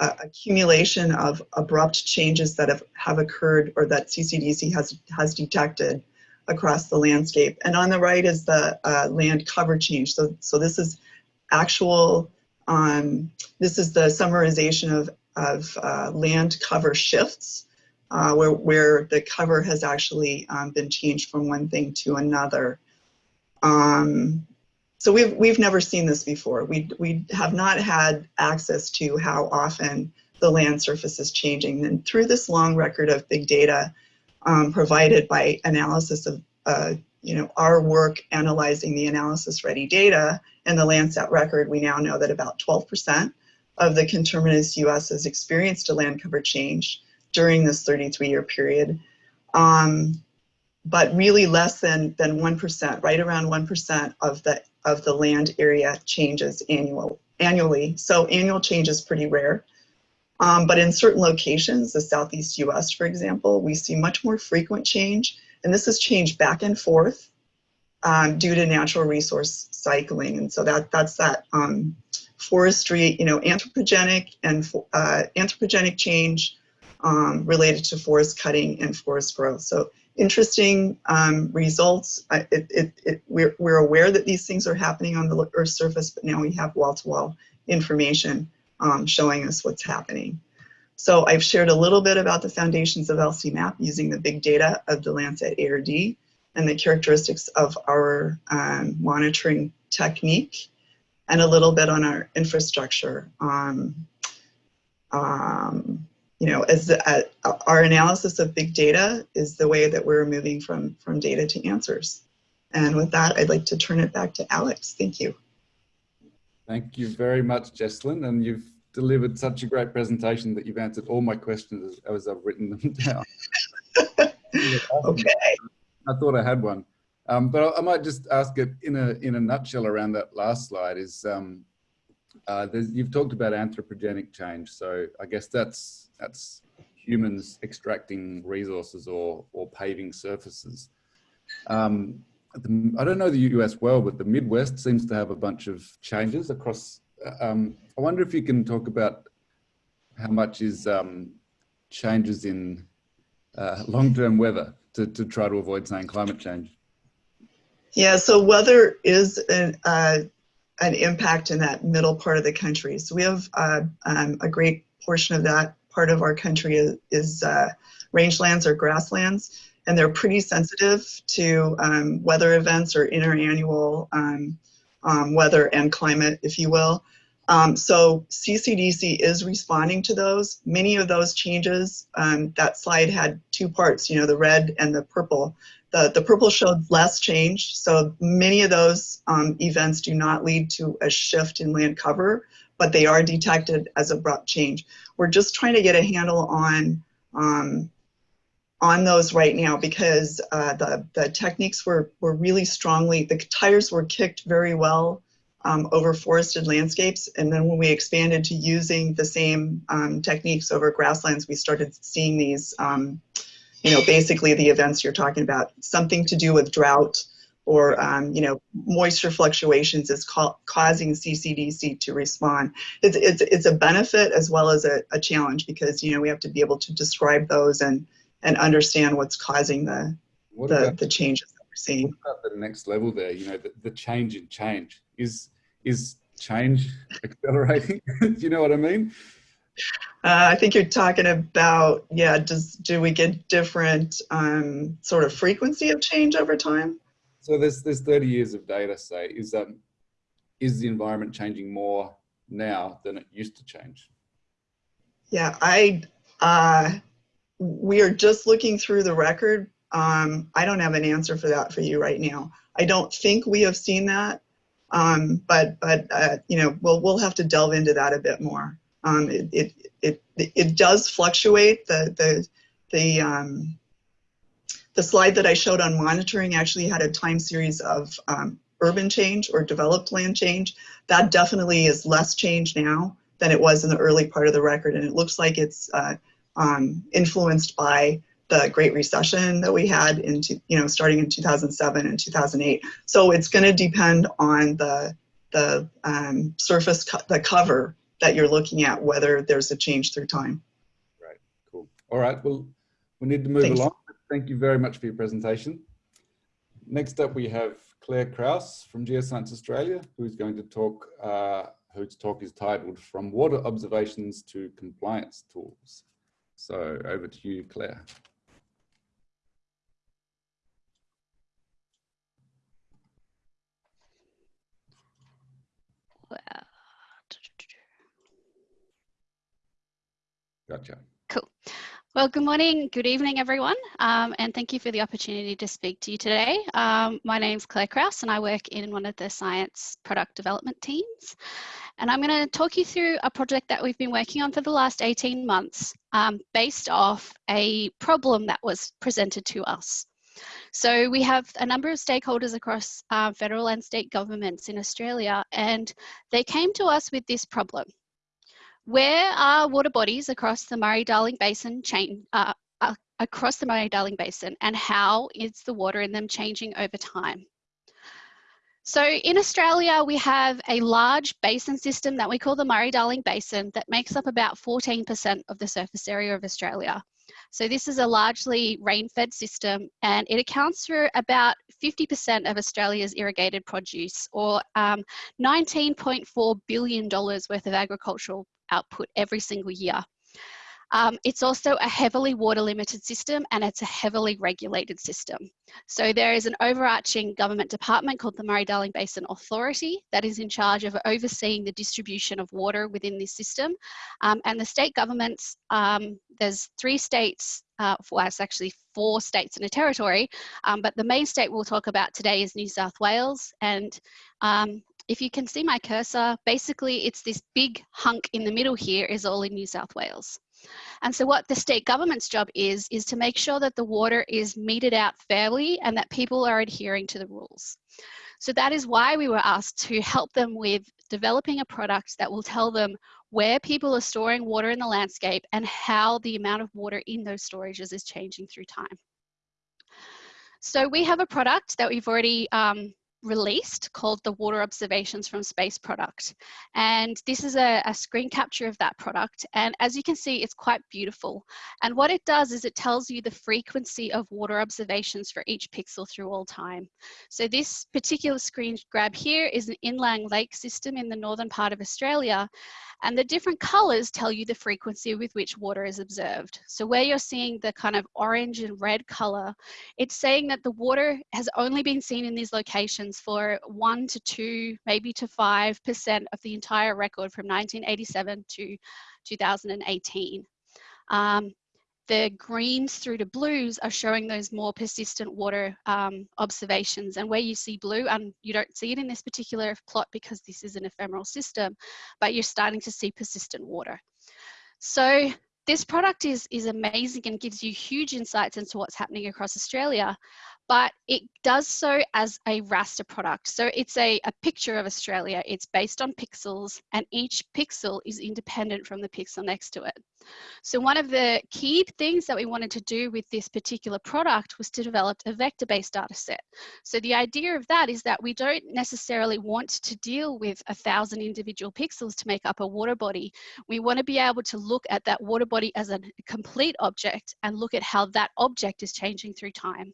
accumulation of abrupt changes that have, have occurred or that CCDC has, has detected across the landscape. And on the right is the uh, land cover change. So, so this is actual, um, this is the summarization of, of uh, land cover shifts uh, where, where the cover has actually um, been changed from one thing to another. Um, so we've, we've never seen this before. We, we have not had access to how often the land surface is changing. And through this long record of big data, um, provided by analysis of, uh, you know, our work analyzing the analysis ready data and the Landsat record, we now know that about 12% of the conterminous US has experienced a land cover change during this 33 year period. Um, but really less than, than 1%, right around 1% of the, of the land area changes annual, annually. So annual change is pretty rare. Um, but in certain locations, the Southeast US, for example, we see much more frequent change. And this is change back and forth um, due to natural resource cycling. And so that that's that um, forestry, you know, anthropogenic and uh, anthropogenic change um, related to forest cutting and forest growth. So interesting um, results. It, it, it, we're, we're aware that these things are happening on the Earth's surface, but now we have wall-to-wall -wall information um, showing us what's happening. So I've shared a little bit about the foundations of LCMAP using the big data of the Landsat ARD and the characteristics of our um, monitoring technique and a little bit on our infrastructure. Um, um, you know, as uh, our analysis of big data is the way that we're moving from, from data to answers. And with that, I'd like to turn it back to Alex. Thank you. Thank you very much, Jesslyn. And you've delivered such a great presentation that you've answered all my questions as, as I've written them down. okay. I thought I had one. Um, but I, I, might just ask it in a, in a nutshell around that last slide is, um, uh, you've talked about anthropogenic change. So I guess that's, that's humans extracting resources or, or paving surfaces. Um, the, I don't know the US well, but the Midwest seems to have a bunch of changes across. Um, I wonder if you can talk about how much is um, changes in uh, long-term weather to, to try to avoid saying climate change. Yeah, so weather is an, uh, an impact in that middle part of the country. So we have uh, um, a great portion of that part of our country is, is uh, rangelands or grasslands, and they're pretty sensitive to um, weather events or interannual um, um, weather and climate, if you will. Um, so CCDC is responding to those. Many of those changes, um, that slide had two parts, you know, the red and the purple. The, the purple showed less change. So many of those um, events do not lead to a shift in land cover, but they are detected as abrupt change. We're just trying to get a handle on um, on those right now because uh, the, the techniques were, were really strongly, the tires were kicked very well um, over forested landscapes. And then when we expanded to using the same um, techniques over grasslands, we started seeing these, um, you know, basically the events you're talking about, something to do with drought or, um, you know, moisture fluctuations is ca causing CCDC to respond. It's, it's, it's a benefit as well as a, a challenge because, you know, we have to be able to describe those and, and understand what's causing the, What the, the changes that we're seeing. what about the next level there? You know, the, the change in change is is change accelerating? Do you know what I mean? Uh, I think you're talking about, yeah, does, do we get different um, sort of frequency of change over time? So there's there's 30 years of data. Say, is um is the environment changing more now than it used to change? Yeah, I, uh, we are just looking through the record. Um, I don't have an answer for that for you right now. I don't think we have seen that, um, but but uh, you know we'll we'll have to delve into that a bit more. Um, it, it it it does fluctuate. The the the um, the slide that I showed on monitoring actually had a time series of um, urban change or developed land change. That definitely is less change now than it was in the early part of the record, and it looks like it's uh, um, influenced by the Great Recession that we had in, you know, starting in 2007 and 2008. So it's going to depend on the the um, surface, co the cover that you're looking at, whether there's a change through time. Right, cool. All right, well, we need to move Thanks. along. Thank you very much for your presentation. Next up, we have Claire Krause from Geoscience Australia, who's going to talk, uh, whose talk is titled From Water Observations to Compliance Tools. So over to you, Claire. Gotcha. Cool. Well, good morning, good evening, everyone, um, and thank you for the opportunity to speak to you today. Um, my name's Claire Krause, and I work in one of the science product development teams. And I'm going to talk you through a project that we've been working on for the last 18 months, um, based off a problem that was presented to us. So we have a number of stakeholders across uh, federal and state governments in Australia, and they came to us with this problem. Where are water bodies across the Murray-Darling Basin chain, uh, uh, across the Murray-Darling Basin, and how is the water in them changing over time? So in Australia, we have a large basin system that we call the Murray-Darling Basin that makes up about 14% of the surface area of Australia. So this is a largely rain-fed system and it accounts for about 50% of Australia's irrigated produce or um, $19.4 billion worth of agricultural output every single year. Um, it's also a heavily water limited system and it's a heavily regulated system. So there is an overarching government department called the Murray-Darling Basin Authority that is in charge of overseeing the distribution of water within this system. Um, and the state governments, um, there's three states, uh, well it's actually four states and a territory, um, but the main state we'll talk about today is New South Wales. And um, if you can see my cursor, basically it's this big hunk in the middle here is all in New South Wales. And so what the state government's job is, is to make sure that the water is meted out fairly and that people are adhering to the rules. So that is why we were asked to help them with developing a product that will tell them where people are storing water in the landscape and how the amount of water in those storages is changing through time. So we have a product that we've already um, released called the Water Observations from Space product. And this is a, a, screen capture of that product. And as you can see, it's quite beautiful. And what it does is it tells you the frequency of water observations for each pixel through all time. So this particular screen grab here is an inland lake system in the northern part of Australia. And the different colors tell you the frequency with which water is observed. So where you're seeing the kind of orange and red color, it's saying that the water has only been seen in these locations for one to two, maybe to 5% of the entire record from 1987 to 2018. Um, the greens through to blues are showing those more persistent water um, observations. And where you see blue, and you don't see it in this particular plot because this is an ephemeral system, but you're starting to see persistent water. So this product is, is amazing and gives you huge insights into what's happening across Australia but it does so as a raster product. So it's a, a picture of Australia. It's based on pixels and each pixel is independent from the pixel next to it. So one of the key things that we wanted to do with this particular product was to develop a vector-based data set. So the idea of that is that we don't necessarily want to deal with a thousand individual pixels to make up a water body. We want to be able to look at that water body as a complete object and look at how that object is changing through time.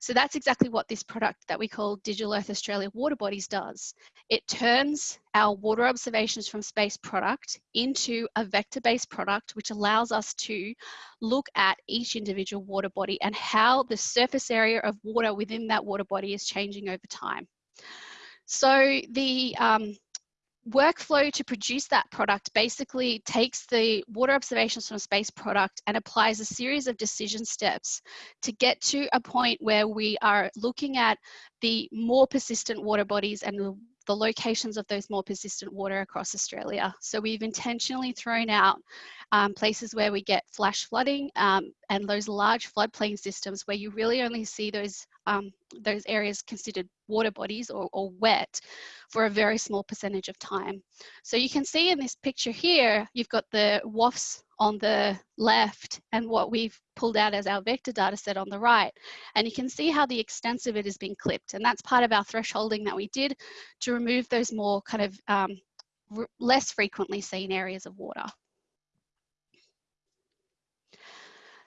So that's exactly what this product that we call Digital Earth Australia Water Bodies does. It turns our water observations from space product into a vector-based product, which allows us to look at each individual water body and how the surface area of water within that water body is changing over time. So the um, workflow to produce that product basically takes the water observations from space product and applies a series of decision steps to get to a point where we are looking at the more persistent water bodies and the, the locations of those more persistent water across Australia. So we've intentionally thrown out um, places where we get flash flooding um, and those large floodplain systems where you really only see those um, those areas considered water bodies or, or, wet for a very small percentage of time. So you can see in this picture here, you've got the WOfS on the left and what we've pulled out as our vector data set on the right. And you can see how the extent of it has been clipped. And that's part of our thresholding that we did to remove those more kind of um, less frequently seen areas of water.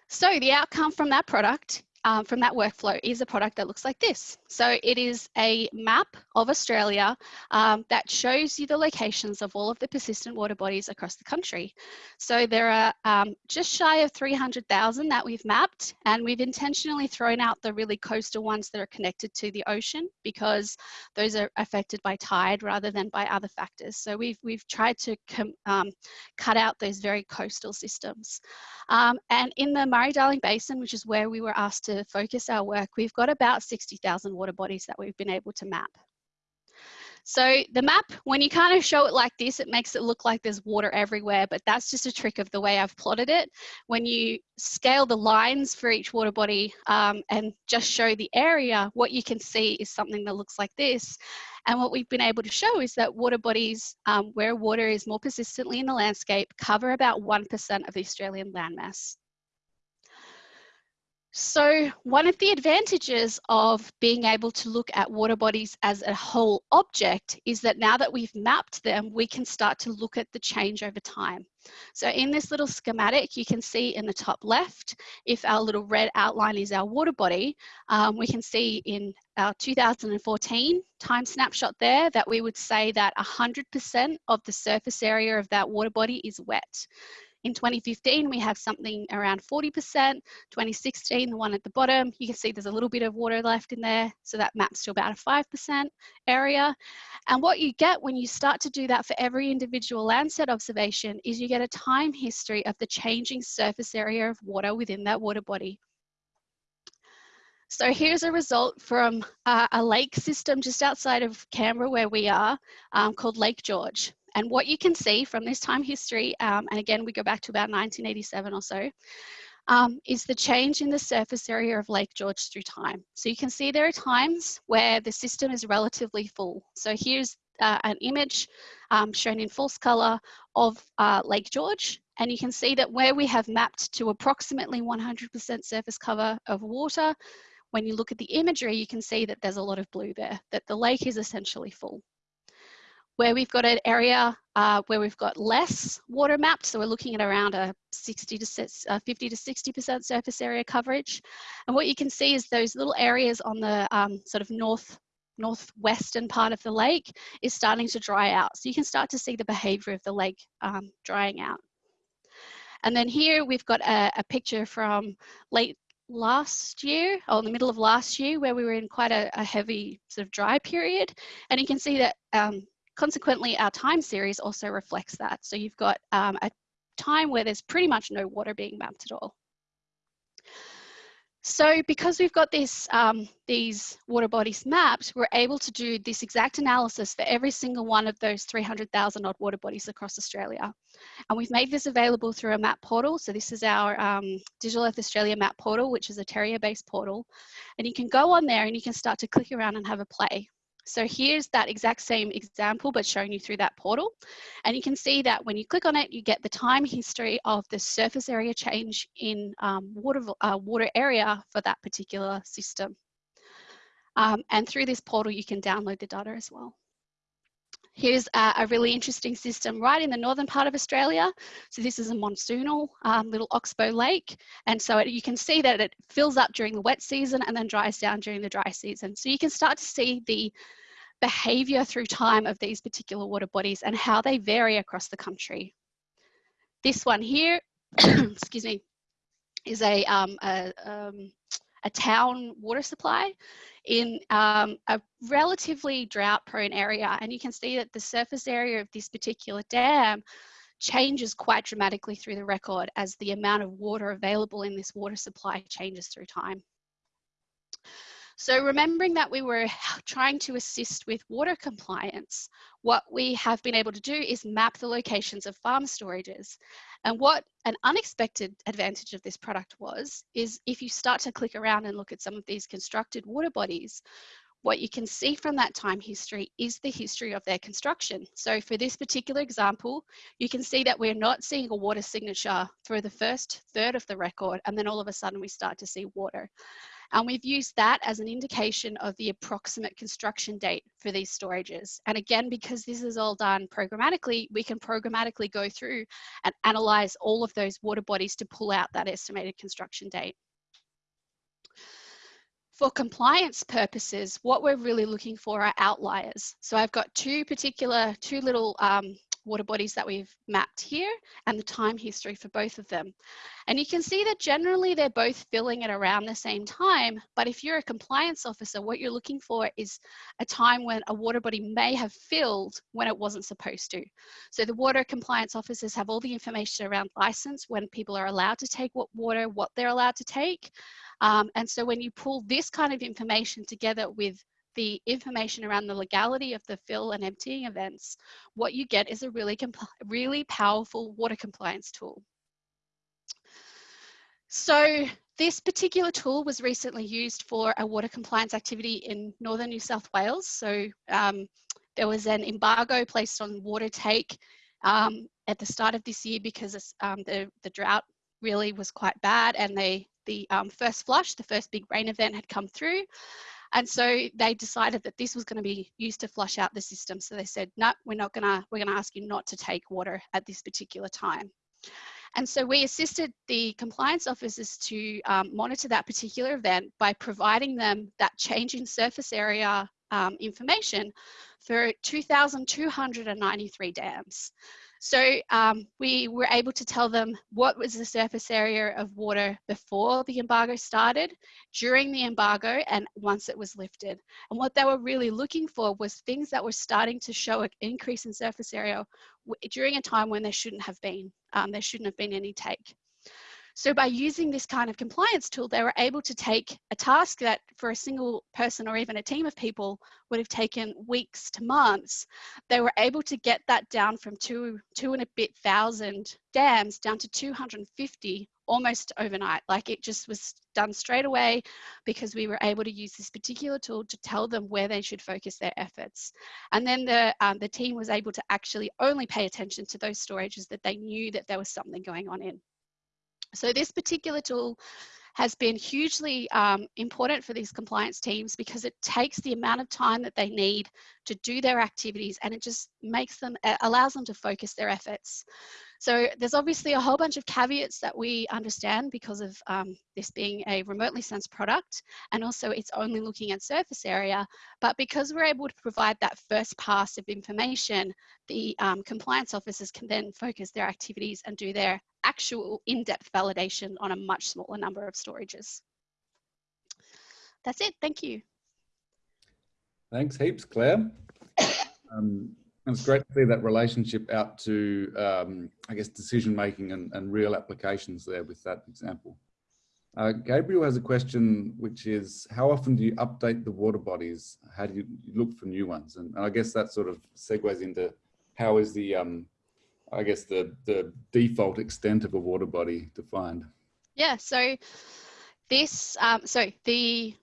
So the outcome from that product um, from that workflow is a product that looks like this. So it is a map of Australia um, that shows you the locations of all of the persistent water bodies across the country. So there are um, just shy of 300,000 that we've mapped and we've intentionally thrown out the really coastal ones that are connected to the ocean because those are affected by tide rather than by other factors. So we've, we've tried to um, cut out those very coastal systems. Um, and in the Murray-Darling Basin, which is where we were asked to focus our work, we've got about 60,000 water bodies that we've been able to map. So the map, when you kind of show it like this, it makes it look like there's water everywhere, but that's just a trick of the way I've plotted it. When you scale the lines for each water body um, and just show the area, what you can see is something that looks like this. And what we've been able to show is that water bodies um, where water is more persistently in the landscape cover about 1% of the Australian landmass. So one of the advantages of being able to look at water bodies as a whole object is that now that we've mapped them, we can start to look at the change over time. So in this little schematic, you can see in the top left, if our little red outline is our water body, um, we can see in our 2014 time snapshot there that we would say that 100% of the surface area of that water body is wet. In 2015, we have something around 40%. 2016, the one at the bottom, you can see there's a little bit of water left in there. So that maps to about a 5% area. And what you get when you start to do that for every individual Landsat observation is you get a time history of the changing surface area of water within that water body. So here's a result from uh, a lake system just outside of Canberra where we are um, called Lake George. And what you can see from this time history, um, and again, we go back to about 1987 or so, um, is the change in the surface area of Lake George through time. So you can see there are times where the system is relatively full. So here's uh, an image um, shown in false color of uh, Lake George. And you can see that where we have mapped to approximately 100% surface cover of water, when you look at the imagery, you can see that there's a lot of blue there, that the lake is essentially full. Where we've got an area uh, where we've got less water mapped, so we're looking at around a 60 to uh, 50 to 60% surface area coverage. And what you can see is those little areas on the um, sort of north northwestern part of the lake is starting to dry out. So you can start to see the behavior of the lake um, drying out. And then here we've got a, a, picture from late last year, or in the middle of last year, where we were in quite a, a heavy sort of dry period. And you can see that um, consequently our time series also reflects that. So you've got um, a time where there's pretty much no water being mapped at all. So because we've got this, um, these water bodies mapped, we're able to do this exact analysis for every single one of those 300,000 odd water bodies across Australia. And we've made this available through a map portal. So this is our um, Digital Earth Australia map portal, which is a Terria-based portal. And you can go on there and you can start to click around and have a play. So here's that exact same example, but showing you through that portal. And you can see that when you click on it, you get the time history of the surface area change in um, water, uh, water area for that particular system. Um, and through this portal, you can download the data as well. Here's a, really interesting system right in the northern part of Australia. So this is a monsoonal um, little oxbow lake. And so it, you can see that it fills up during the wet season and then dries down during the dry season. So you can start to see the behavior through time of these particular water bodies and how they vary across the country. This one here, excuse me, is a, um, a, um, a town water supply in um, a relatively drought prone area. And you can see that the surface area of this particular dam changes quite dramatically through the record as the amount of water available in this water supply changes through time. So remembering that we were trying to assist with water compliance, what we have been able to do is map the locations of farm storages. And what an unexpected advantage of this product was, is if you start to click around and look at some of these constructed water bodies, what you can see from that time history is the history of their construction. So for this particular example, you can see that we're not seeing a water signature through the first third of the record, and then all of a sudden we start to see water. And we've used that as an indication of the approximate construction date for these storages. And again, because this is all done programmatically, we can programmatically go through and analyze all of those water bodies to pull out that estimated construction date. For compliance purposes, what we're really looking for are outliers. So I've got two particular, two little um, water bodies that we've mapped here and the time history for both of them. And you can see that generally they're both filling at around the same time, but if you're a compliance officer, what you're looking for is a time when a water body may have filled when it wasn't supposed to. So the water compliance officers have all the information around license, when people are allowed to take what water, what they're allowed to take. Um, and so when you pull this kind of information together with the information around the legality of the fill and emptying events, what you get is a really, really powerful water compliance tool. So this particular tool was recently used for a water compliance activity in northern New South Wales. So um, there was an embargo placed on water take um, at the start of this year because um, the, the drought really was quite bad and they, the um, first flush, the first big rain event had come through and so they decided that this was going to be used to flush out the system. So they said, no, we're not going to, we're going to ask you not to take water at this particular time. And so we assisted the compliance officers to um, monitor that particular event by providing them that change in surface area um, information for 2,293 dams. So um, we were able to tell them what was the surface area of water before the embargo started, during the embargo, and once it was lifted. And what they were really looking for was things that were starting to show an increase in surface area during a time when there shouldn't have been. Um, there shouldn't have been any take. So by using this kind of compliance tool, they were able to take a task that for a single person or even a team of people would have taken weeks to months. They were able to get that down from two, two and a bit thousand dams down to 250 almost overnight. Like it just was done straight away because we were able to use this particular tool to tell them where they should focus their efforts. And then the, um, the team was able to actually only pay attention to those storages that they knew that there was something going on in. So this particular tool has been hugely um, important for these compliance teams because it takes the amount of time that they need to do their activities and it just makes them, allows them to focus their efforts. So there's obviously a whole bunch of caveats that we understand because of um, this being a remotely sensed product and also it's only looking at surface area. But because we're able to provide that first pass of information, the um, compliance officers can then focus their activities and do their actual in-depth validation on a much smaller number of storages. That's it, thank you. Thanks heaps, Claire. Um, it's great to see that relationship out to, um, I guess, decision making and, and, real applications there with that example. Uh, Gabriel has a question, which is, how often do you update the water bodies? How do you look for new ones? And, and I guess that sort of segues into how is the, um, I guess, the, the default extent of a water body defined? Yeah, so this, um, so the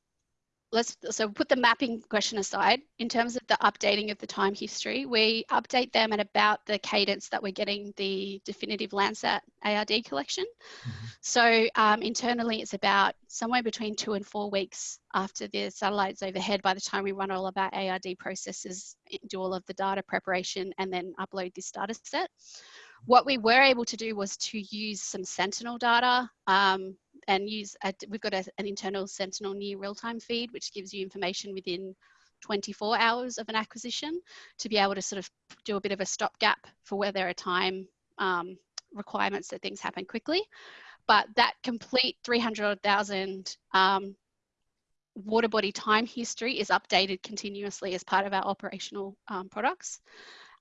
let's so put the mapping question aside. In terms of the updating of the time history we update them at about the cadence that we're getting the definitive landsat ard collection. Mm -hmm. so um, internally it's about somewhere between two and four weeks after the satellite's overhead by the time we run all of our ard processes do all of the data preparation and then upload this data set. What we were able to do was to use some sentinel data um, and use, a, we've got a, an internal Sentinel near real-time feed, which gives you information within 24 hours of an acquisition to be able to sort of do a bit of a stopgap for where there are time um, requirements that things happen quickly. But that complete 300,000 um, water body time history is updated continuously as part of our operational um, products.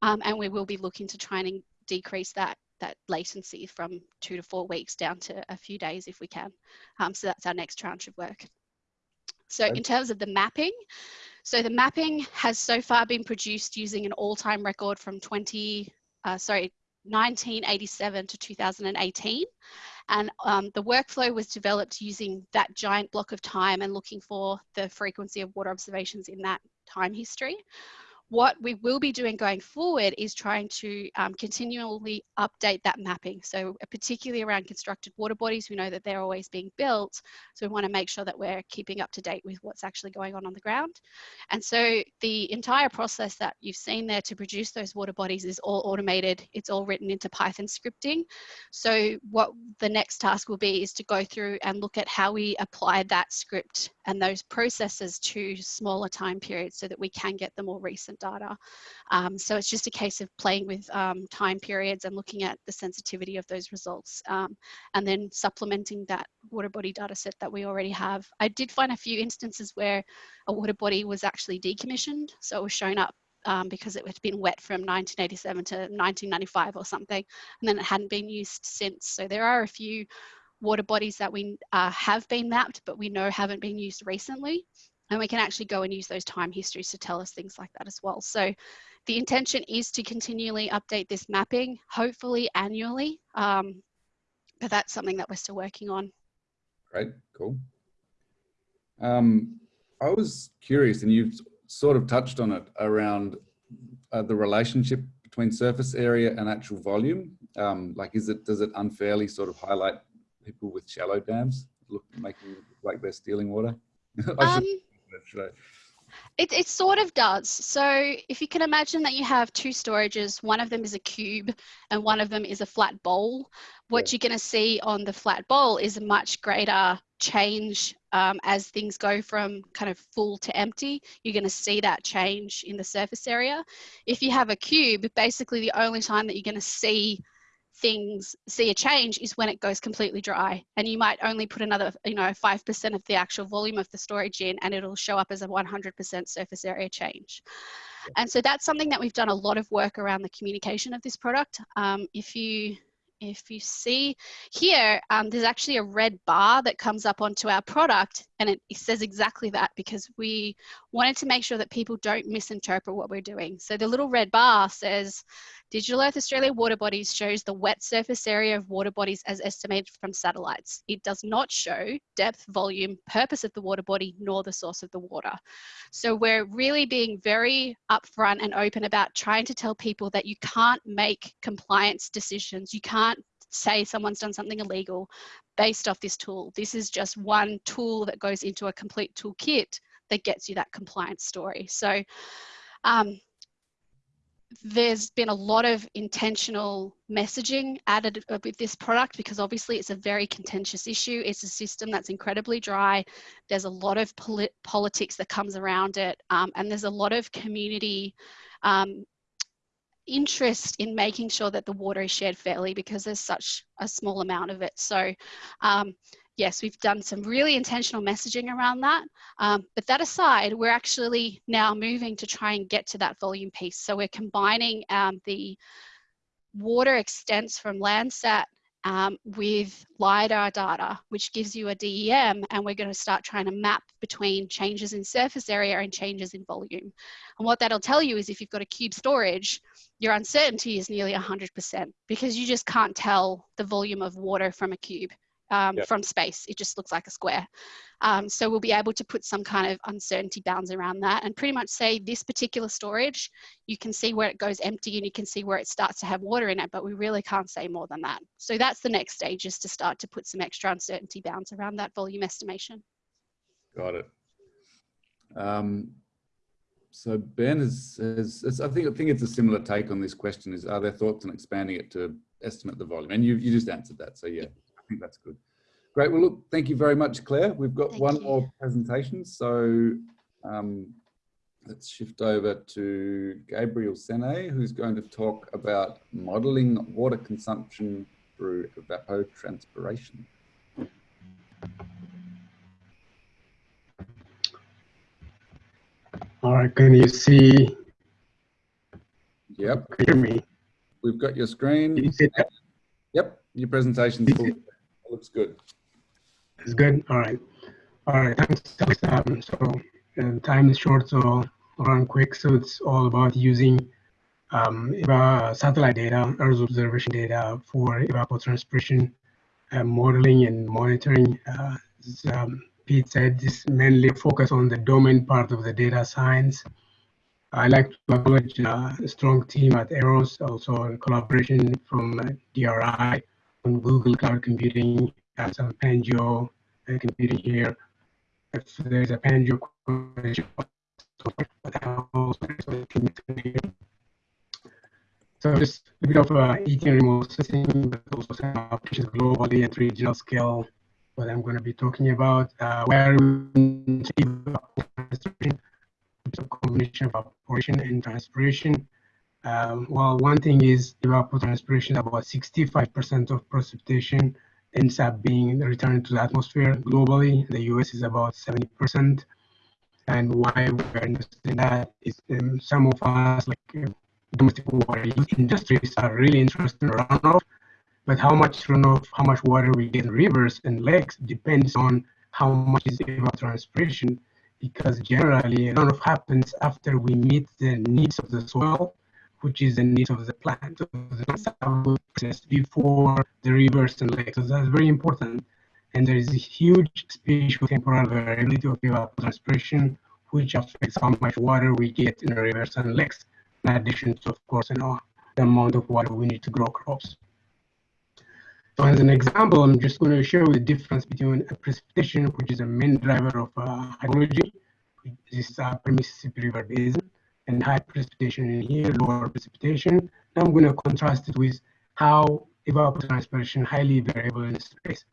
Um, and we will be looking to try and decrease that that latency from two to four weeks down to a few days if we can. Um, so that's our next tranche of work. So in terms of the mapping, so the mapping has so far been produced using an all-time record from 20, uh, sorry, 1987 to 2018. And um, the workflow was developed using that giant block of time and looking for the frequency of water observations in that time history. What we will be doing going forward is trying to um, continually update that mapping. So uh, particularly around constructed water bodies, we know that they're always being built. So we want to make sure that we're keeping up to date with what's actually going on on the ground. And so the entire process that you've seen there to produce those water bodies is all automated. It's all written into Python scripting. So what the next task will be is to go through and look at how we apply that script and those processes to smaller time periods so that we can get the more recent data. Um, so it's just a case of playing with um, time periods and looking at the sensitivity of those results um, and then supplementing that water body data set that we already have. I did find a few instances where a water body was actually decommissioned. So it was shown up um, because it had been wet from 1987 to 1995 or something, and then it hadn't been used since. So there are a few water bodies that we uh, have been mapped, but we know haven't been used recently. And we can actually go and use those time histories to tell us things like that as well. So the intention is to continually update this mapping, hopefully annually, um, but that's something that we're still working on. Great, cool. Um, I was curious, and you've sort of touched on it around uh, the relationship between surface area and actual volume. Um, like, is it does it unfairly sort of highlight people with shallow dams, look making like they're stealing water? um, it, it sort of does. So if you can imagine that you have two storages, one of them is a cube and one of them is a flat bowl, what yeah. you're going to see on the flat bowl is a much greater change um, as things go from kind of full to empty. You're going to see that change in the surface area. If you have a cube, basically the only time that you're going to see things see a change is when it goes completely dry. And you might only put another you know 5% of the actual volume of the storage in and it'll show up as a 100% surface area change. And so that's something that we've done a lot of work around the communication of this product. Um, if you if you see here, um, there's actually a red bar that comes up onto our product and it, says exactly that because we wanted to make sure that people don't misinterpret what we're doing. So the little red bar says Digital Earth Australia water bodies shows the wet surface area of water bodies as estimated from satellites. It does not show depth, volume, purpose of the water body, nor the source of the water. So we're really being very upfront and open about trying to tell people that you can't make compliance decisions. You can't say someone's done something illegal based off this tool. This is just one tool that goes into a complete toolkit that gets you that compliance story. So um, there's been a lot of intentional messaging added with this product because obviously it's a very contentious issue. It's a system that's incredibly dry. There's a lot of polit politics that comes around it, um, and there's a lot of community um, interest in making sure that the water is shared fairly because there's such a small amount of it. So um, yes, we've done some really intentional messaging around that. Um, but that aside, we're actually now moving to try and get to that volume piece. So we're combining um, the water extents from Landsat um, with LiDAR data, which gives you a DEM, and we're going to start trying to map between changes in surface area and changes in volume. And what that'll tell you is if you've got a cube storage, your uncertainty is nearly 100% because you just can't tell the volume of water from a cube um, yep. from space. It just looks like a square. Um, so we'll be able to put some kind of uncertainty bounds around that and pretty much say this particular storage, you can see where it goes empty and you can see where it starts to have water in it, but we really can't say more than that. So that's the next stage is to start to put some extra uncertainty bounds around that volume estimation. Got it. Um, so Ben is, is, is, I think I think it's a similar take on this question. Is are there thoughts on expanding it to estimate the volume? And you you just answered that. So yeah think that's good. Great. Well, look, thank you very much, Claire. We've got thank one you. more presentation. So um, let's shift over to Gabriel Senay, who's going to talk about modeling water consumption through evapotranspiration. All right, can you see? Yep. Can you hear me? We've got your screen. Can you see that? Yep, your presentation's full looks good. It's good. All right. All right. Thanks. Um, so uh, time is short, so I'll run quick. So it's all about using um, satellite data, Earth observation data for evapotranspiration uh, modeling and monitoring. Uh, as, um, Pete said, this mainly focus on the domain part of the data science. I like to acknowledge uh, a strong team at EROS, also in collaboration from uh, DRI Google Cloud Computing, have some Pangeo computing here. If there's a Pangeo question, so just a bit of uh, ETN remote sensing, but also some applications globally at regional scale. What I'm going to be talking about, uh, where we combination of evaporation and transpiration um, well, one thing is evapotranspiration, about 65% of precipitation ends up being returned to the atmosphere globally. The US is about 70%. And why we're interested in that is um, some of us, like uh, domestic water industries, are really interested in runoff. But how much runoff, how much water we get in rivers and lakes depends on how much is evapotranspiration. Because generally, runoff happens after we meet the needs of the soil which is the needs of the plant, of the process before the rivers and lakes. So that's very important. And there is a huge spatial temporal variability of evapotranspiration, which affects how much water we get in the rivers and lakes, in addition to, of course, you know, the amount of water we need to grow crops. So as an example, I'm just going to show the difference between precipitation, which is a main driver of uh, hydrology. Is uh, Mississippi River Basin and high precipitation in here, lower precipitation. Now I'm going to contrast it with how evapotranspiration highly variable in space.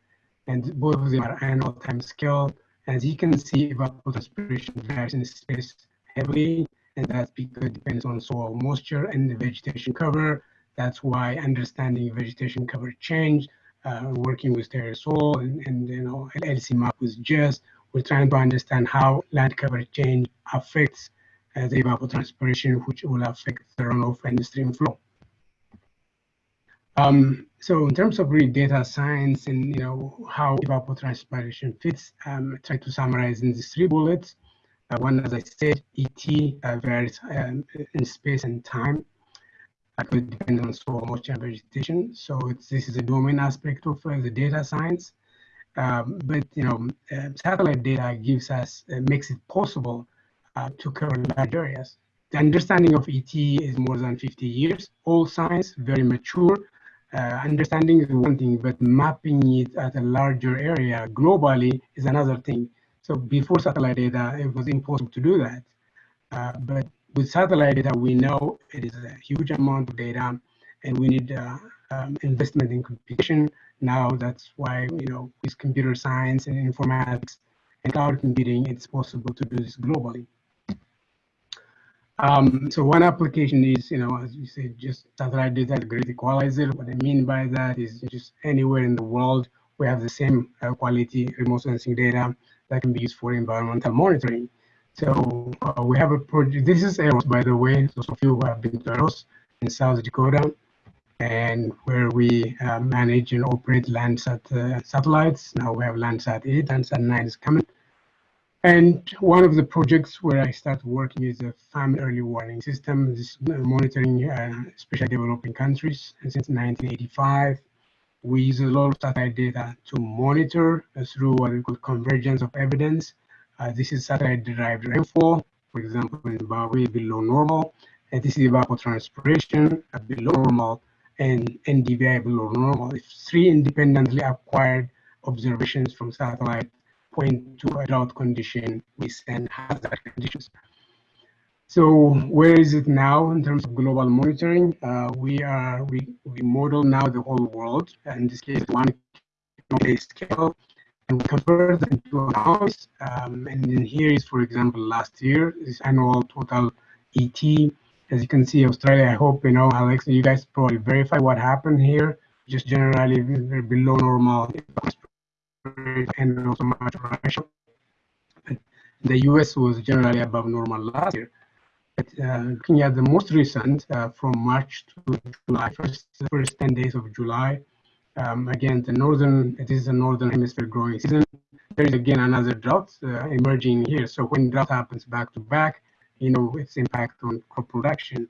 And both of them are annual time scale. As you can see, evapotranspiration varies in space heavily, and that's because it depends on soil moisture and the vegetation cover. That's why understanding vegetation cover change, uh, working with Terry Sohl and, and you know LCMAP with Jess, we're trying to understand how land cover change affects uh, the evapotranspiration, which will affect the runoff and stream flow. Um, so in terms of really data science and you know how evapotranspiration fits, um, I try to summarize in these three bullets. Uh, one, as I said, ET uh, varies um, in space and time. It could depend on soil moisture and vegetation. So this is a domain aspect of uh, the data science. Um, but you know, uh, satellite data gives us uh, makes it possible to cover large areas. The understanding of ET is more than 50 years. All science, very mature. uh, understanding is one thing, but mapping it at a larger area globally is another thing. So before satellite data, it was impossible to do that. Uh, but with satellite data, we know it is a huge amount of data and we need uh, um, investment in computation. Now that's why, you know, with computer science and informatics and cloud computing, it's possible to do this globally. Um, so one application is, you know, as you said, just satellite data great equalizer. What I mean by that is just anywhere in the world, we have the same uh, quality remote sensing data that can be used for environmental monitoring. So uh, we have a project, this is EROS, by the way, those of you have been to EROS in South Dakota, and where we uh, manage and operate Landsat uh, satellites. Now we have Landsat 8, Landsat 9 is coming. And one of the projects where I started working is a famine early warning system, this monitoring uh, especially developing countries. And since 1985, we use a lot of satellite data to monitor uh, through what we call convergence of evidence. Uh, this is satellite-derived rainfall, for example, in Zimbabwe below normal. And this is evapotranspiration uh, below normal and NDVI below normal. If three independently acquired observations from satellite point to a drought condition, we send hazard conditions. So where is it now in terms of global monitoring? Uh, we are we, we model now the whole world, in this case one scale, and we convert into an hours. Um, and then here is, for example, last year, this annual total ET. As you can see, Australia, I hope, you know, Alex, you guys probably verify what happened here. Just generally below normal and also much. The US was generally above normal last year. But uh, looking at the most recent, uh, from March to July, first, first 10 days of July, um, again, the northern, it is the northern hemisphere growing season. There is again another drought uh, emerging here. So when drought happens back to back, you know, its impact on crop production.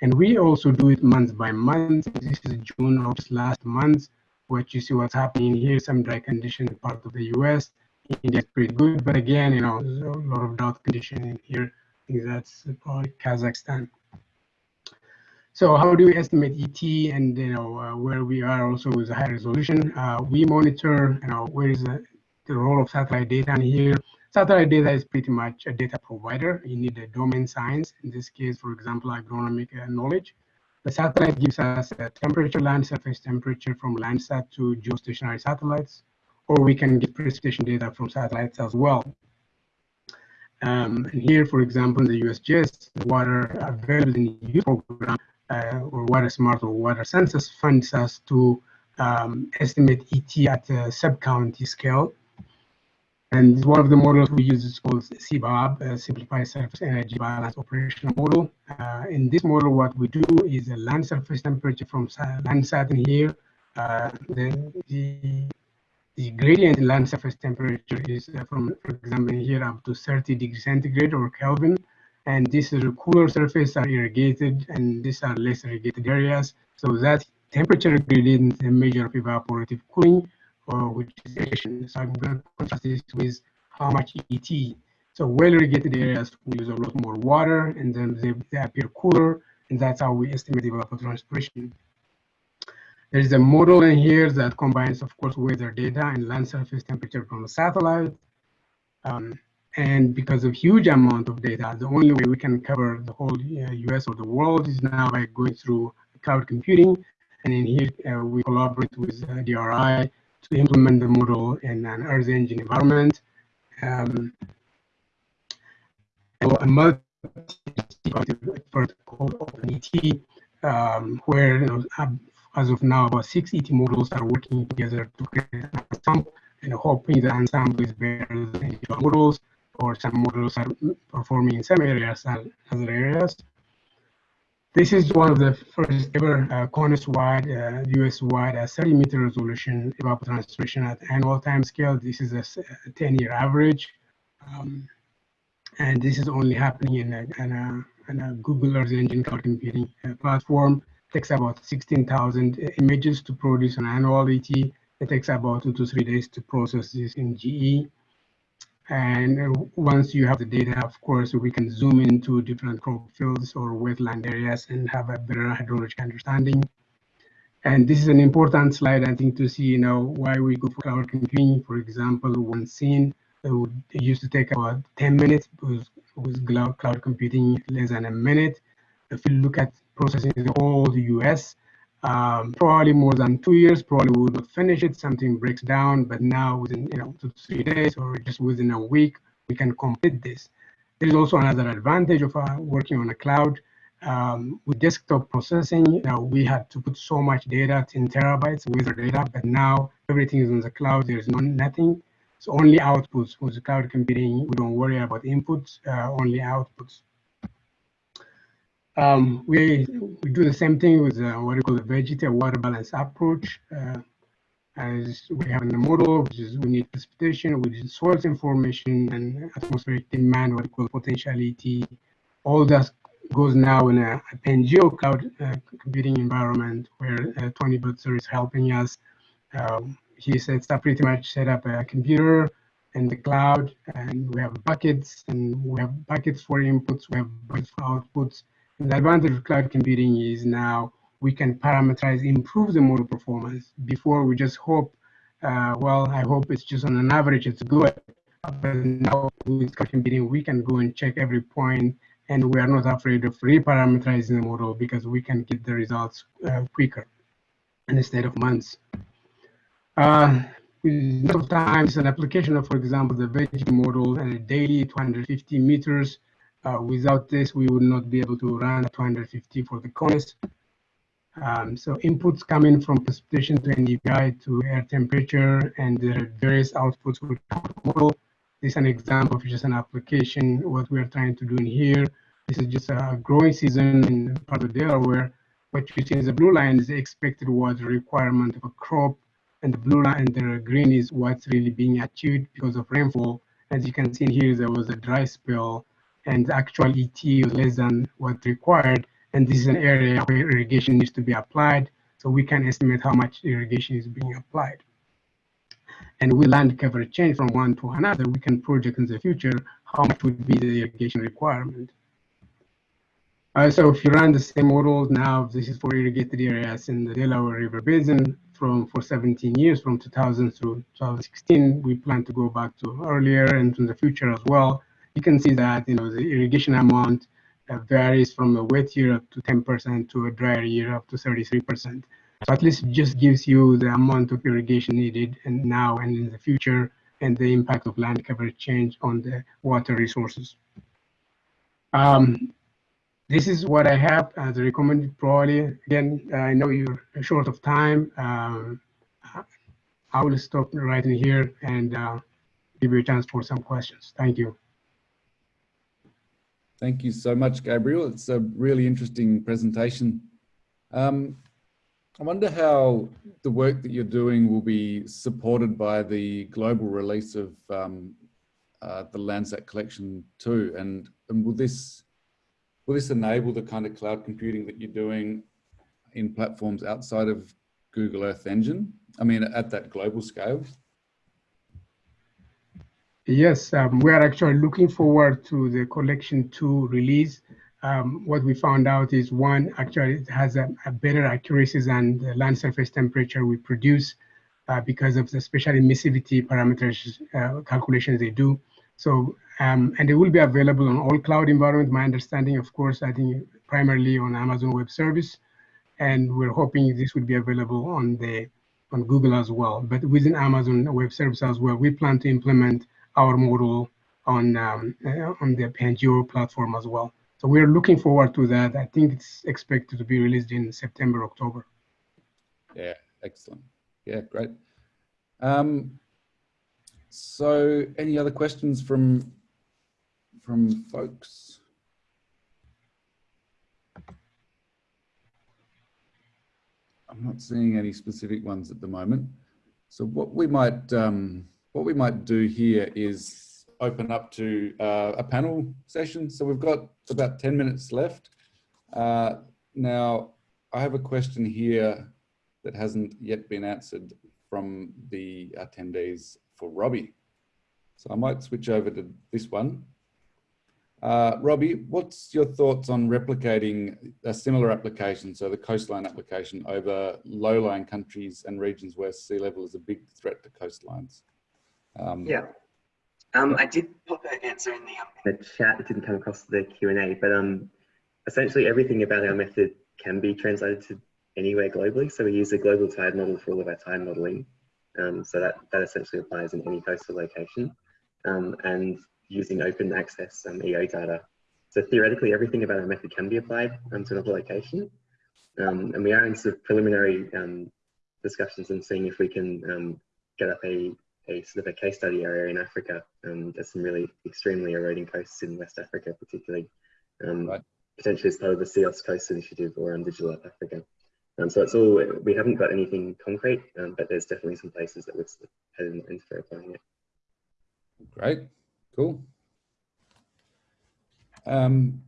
And we also do it month by month. This is June of last month what you see what's happening here, some dry condition in part of the US. India is pretty good, but again, you know, there's a lot of drought condition in here. I think that's probably Kazakhstan. So how do we estimate ET and you know uh, where we are also with the high resolution? Uh, we monitor you know where is the, the role of satellite data in here. Satellite data is pretty much a data provider. You need a domain science, in this case, for example, agronomic uh, knowledge. The satellite gives us a temperature, land surface temperature from Landsat to geostationary satellites, or we can get precipitation data from satellites as well. Um, and here, for example, in the USGS, the water available in the youth program, uh, or WaterSMART or Water Census funds us to um, estimate ET at a sub-county scale. And one of the models we use is called SSEBop, a Simplified Surface Energy Balance Operational Model. Uh, in this model, what we do is a land surface temperature from Landsat in here. Uh, the, the, the, gradient in land surface temperature is uh, from, for example, here up to 30 degrees centigrade or Kelvin. And this is a cooler surface are irrigated, and these are less irrigated areas. So that temperature gradient is a measure of evaporative cooling uh, which is irrigation. So I'm going to contrast this with how much ET. So well irrigated areas use a lot more water and then they, they appear cooler and that's how we estimate the evapotranspiration. There is a model in here that combines, of course, weather data and land surface temperature from a satellite. Um, and because of huge amount of data, the only way we can cover the whole uh, US or the world is now by going through cloud computing. And in here, uh, we collaborate with uh, DRI to implement the model in an Earth engine environment. Um, a multi effort called OpenET, um, where you know, as of now, about six ET models are working together to create an ensemble, and hoping the ensemble is better than individual models, or some models are performing in some areas and other areas. This is one of the first ever uh, CONUS-wide, uh, US-wide, uh, 30 meter resolution evapotranspiration at annual time scale. This is a 10-year average. Um, and this is only happening in a, in a, in a Google Earth Engine cloud computing uh, platform. It takes about 16,000 images to produce an annual ET. It takes about two to three days to process this in GE. And uh, once you have the data, of course, we can zoom into different crop fields or wetland areas and have a better hydrologic understanding. And this is an important slide, I think, to see, you know, why we go for cloud computing. For example, one scene it, would, it used to take about 10 minutes with, with cloud, computing less than a minute. If you look at processing the whole US, um, probably more than two years, probably we would finish it, something breaks down, but now within you know two three days or just within a week, we can complete this. There is also another advantage of uh, working on a cloud. Um, with desktop processing, you know, we had to put so much data, 10 terabytes with our data, but now everything is on the cloud. There's no, nothing. It's only outputs. With cloud computing, we don't worry about inputs, uh, only outputs. Um, we, we do the same thing with uh, what we call the vegetative water balance approach. Uh, as we have in the model, which is we need precipitation, which is source information and atmospheric demand, what we call potentiality. All that goes now in a, a Pangeo cloud uh, computing environment where uh, Tony Butzer is helping us. Um, he sets up pretty much set up a computer in the cloud and we have buckets and we have buckets for inputs, we have buckets for outputs. The advantage of cloud computing is now we can parameterize, improve the model performance. Before we just hope, uh, well, I hope it's just on an average, it's good. But now with cloud computing, we can go and check every point and we are not afraid of reparameterizing the model because we can get the results uh, quicker instead of months. Uh, with of times an application of, for example, the VegET model and a daily 250 meters. Uh, without this, we would not be able to run 250 for the CONUS. Um, so inputs coming from precipitation to NDVI to air temperature and are various outputs with model. This is an example of just an application, what we are trying to do in here. This is just a growing season in part of Delaware. What you see is the blue line is the expected water requirement of a crop and the blue line and the green is what's really being achieved because of rainfall. As you can see here, there was a dry spell and actual ET is less than what required. And this is an area where irrigation needs to be applied. So we can estimate how much irrigation is being applied. And with land cover change from one to another, we can project in the future how much would be the irrigation requirement. Uh, so if you run the same model now, this is for irrigated areas in the Delaware River Basin from for 17 years, from 2000 through 2016. We plan to go back to earlier and in the future as well. You can see that you know the irrigation amount uh, varies from a wet year up to 10% to a drier year up to 33%. So at least it just gives you the amount of irrigation needed and now and in the future and the impact of land cover change on the water resources. Um, this is what I have as a recommended probably. Again, I know you're short of time. Um, I will stop right in here and uh, give you a chance for some questions. Thank you. Thank you so much, Gabriel. It's a really interesting presentation. Um, I wonder how the work that you're doing will be supported by the global release of um, uh, the Landsat collection too, and, and will this will this enable the kind of cloud computing that you're doing in platforms outside of Google Earth Engine? I mean, at that global scale? Yes, um, we are actually looking forward to the collection two release. Um, what we found out is one, actually it has a, a better accuracy than the land surface temperature we produce uh, because of the special emissivity parameters uh, calculations they do. So, um, and it will be available on all cloud environment. My understanding, of course, I think primarily on Amazon Web Service, and we're hoping this will be available on the on Google as well. But within Amazon Web Service as well, we plan to implement our model on um, uh, on the Pangeo platform as well. So we're looking forward to that. I think it's expected to be released in September, October. Yeah, excellent. Yeah, great. Um, so any other questions from from folks? I'm not seeing any specific ones at the moment. So what we might um, what we might do here is open up to uh, a panel session. So we've got about 10 minutes left. Uh, now, I have a question here that hasn't yet been answered from the attendees for Robbie. So I might switch over to this one. Uh, Robbie, what's your thoughts on replicating a similar application, so the coastline application over low-lying countries and regions where sea level is a big threat to coastlines? Um, yeah, um, I did put that answer in the, um, in the chat. It didn't come across the Q&A, but um, essentially everything about our method can be translated to anywhere globally. So we use a global tide model for all of our tide modeling. Um, so that, that essentially applies in any coastal location. Um, and using open access um, EO data. So theoretically, everything about our method can be applied um, to another location. Um, and we are in sort of preliminary um, discussions and seeing if we can um, get up a, a sort of a case study area in Africa. Um, there's some really extremely eroding coasts in West Africa, particularly. Right. Potentially as part of the CEOS Coast Initiative or on Digital Africa. Um, so it's all, we haven't got anything concrete, um, but there's definitely some places that we're heading into for applying it. Great. Cool. Um,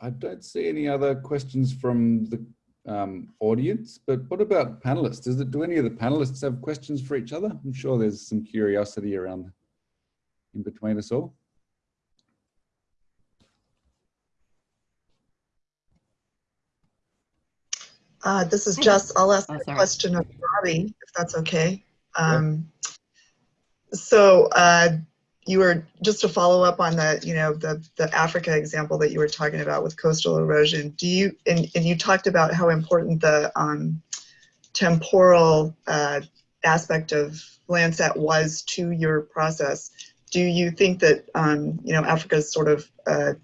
I don't see any other questions from the um, audience, but what about panelists? Does it, do any of the panelists have questions for each other? I'm sure there's some curiosity around in between us all. Uh, this is Jess. I'll ask oh, a question of Robbie, if that's okay. Um, so uh, you were just to follow up on the, you know, the the Africa example that you were talking about with coastal erosion. Do you and, and you talked about how important the um, temporal uh, aspect of Landsat was to your process. Do you think that um, you know Africa's sort of uh,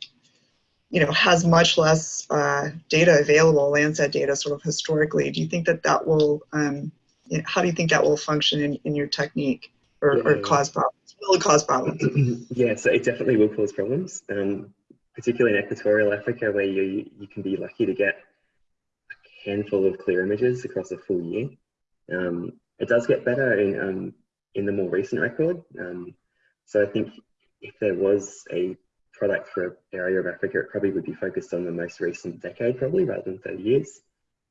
you know has much less uh, data available, Landsat data, sort of historically? Do you think that that will um, you know, how do you think that will function in, in your technique? or, yeah. or cause problems? Will cause problems? yeah, so it definitely will cause problems, um, particularly in equatorial Africa where you, you can be lucky to get a handful of clear images across a full year. Um, it does get better in, um, in the more recent record. Um, so I think if there was a product for an area of Africa, it probably would be focused on the most recent decade probably rather than 30 years,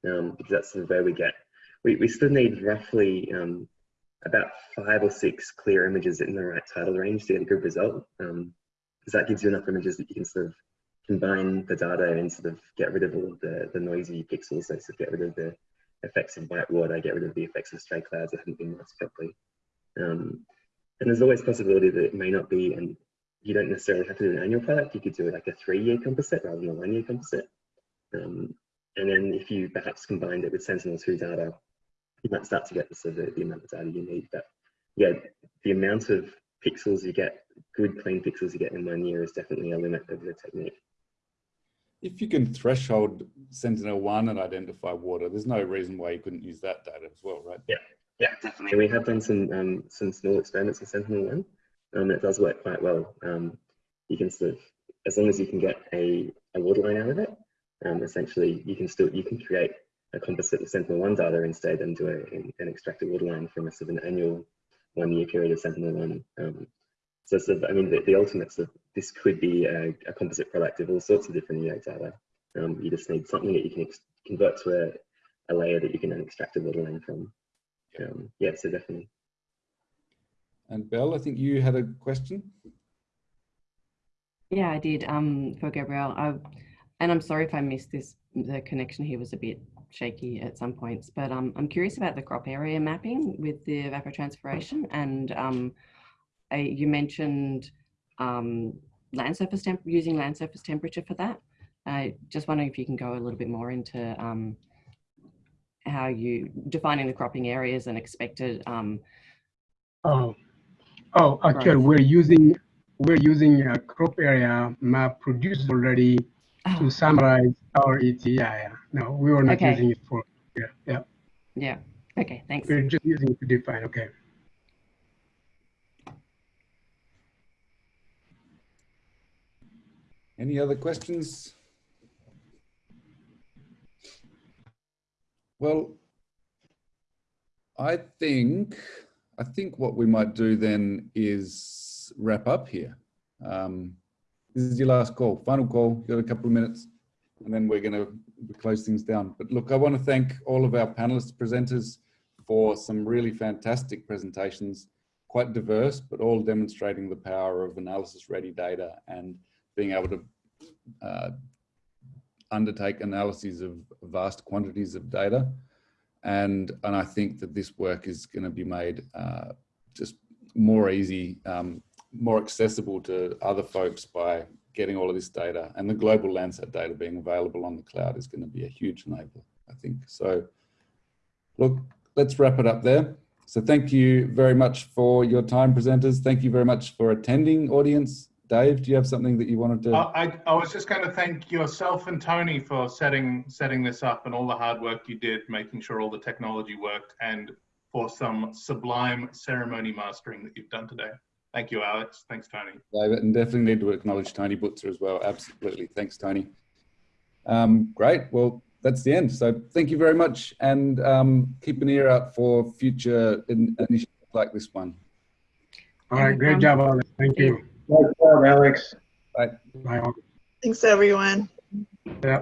um, because that's sort of where we get, we, we still need roughly um, about five or six clear images in the right tidal range to get a good result. Um, because that gives you enough images that you can sort of combine the data and sort of get rid of all of the, the noisy pixels, so sort of get rid of the effects of white water, get rid of the effects of stray clouds that haven't been masked properly. Um, and there's always possibility that it may not be, and you don't necessarily have to do an annual product, you could do it like a three-year composite rather than a one-year composite. Um, and then if you perhaps combined it with Sentinel-2 data, you might start to get the, sort of the amount of data you need. But yeah, the amount of pixels you get, good clean pixels you get in one year is definitely a limit of the technique. If you can threshold Sentinel-1 and identify water, there's no reason why you couldn't use that data as well, right? Yeah, yeah, definitely. We have done some um, some small experiments with Sentinel-1, um, it does work quite well. Um, you can sort of, as long as you can get a, a water line out of it, um, essentially you can still, you can create a composite of Sentinel-1 data instead and do a, an extracted waterline from a sort of an annual one year period of Sentinel-1. Um, so sort of, I mean, the, the ultimate sort of, this could be a, a, composite product of all sorts of different EO data. Um, you just need something that you can convert to a, a, layer that you can then extract a waterline from. Um, yeah, so definitely. And Belle, I think you had a question. Yeah, I did. Um, for Gabriel. I, and I'm sorry if I missed this. The connection here was a bit shaky at some points, but um, I'm curious about the crop area mapping with the evapotranspiration. And um, I, you mentioned um, land surface temp using land surface temperature for that. I just wondering if you can go a little bit more into um, how you defining the cropping areas and expected. Um, oh, oh, actually, we're using we're using a crop area map produced already to oh. summarize our ETA. Yeah, no, we were not okay. using it for, yeah, yeah. Yeah, okay, thanks. We're just using it to define, okay. Any other questions? Well, I think, I think what we might do then is wrap up here. Um, this is your last call, final call, you got a couple of minutes and then we're going to close things down. But look, I want to thank all of our panelists, presenters for some really fantastic presentations. quite diverse, but all demonstrating the power of analysis-ready data and being able to uh, undertake analyses of vast quantities of data. And, and I think that this work is going to be made uh, just more easy, um, more accessible to other folks by getting all of this data and the global Landsat data being available on the cloud is going to be a huge enabler, I think. So look, let's wrap it up there. So thank you very much for your time, presenters. Thank you very much for attending, audience. Dave, do you have something that you wanted to? Uh, I, I was just going to thank yourself and Tony for setting setting this up and all the hard work you did, making sure all the technology worked, and for some sublime ceremony mastering that you've done today. Thank you, Alex. Thanks, Tony. David, and definitely need to acknowledge Tony Butzer as well. Absolutely. Thanks, Tony. Um, great. Well, that's the end. So thank you very much and um, keep an ear out for future in initiatives like this one. All right, great job, Alex. Thank you. Nice job, Alex. Bye. Bye. Thanks, everyone. Yeah.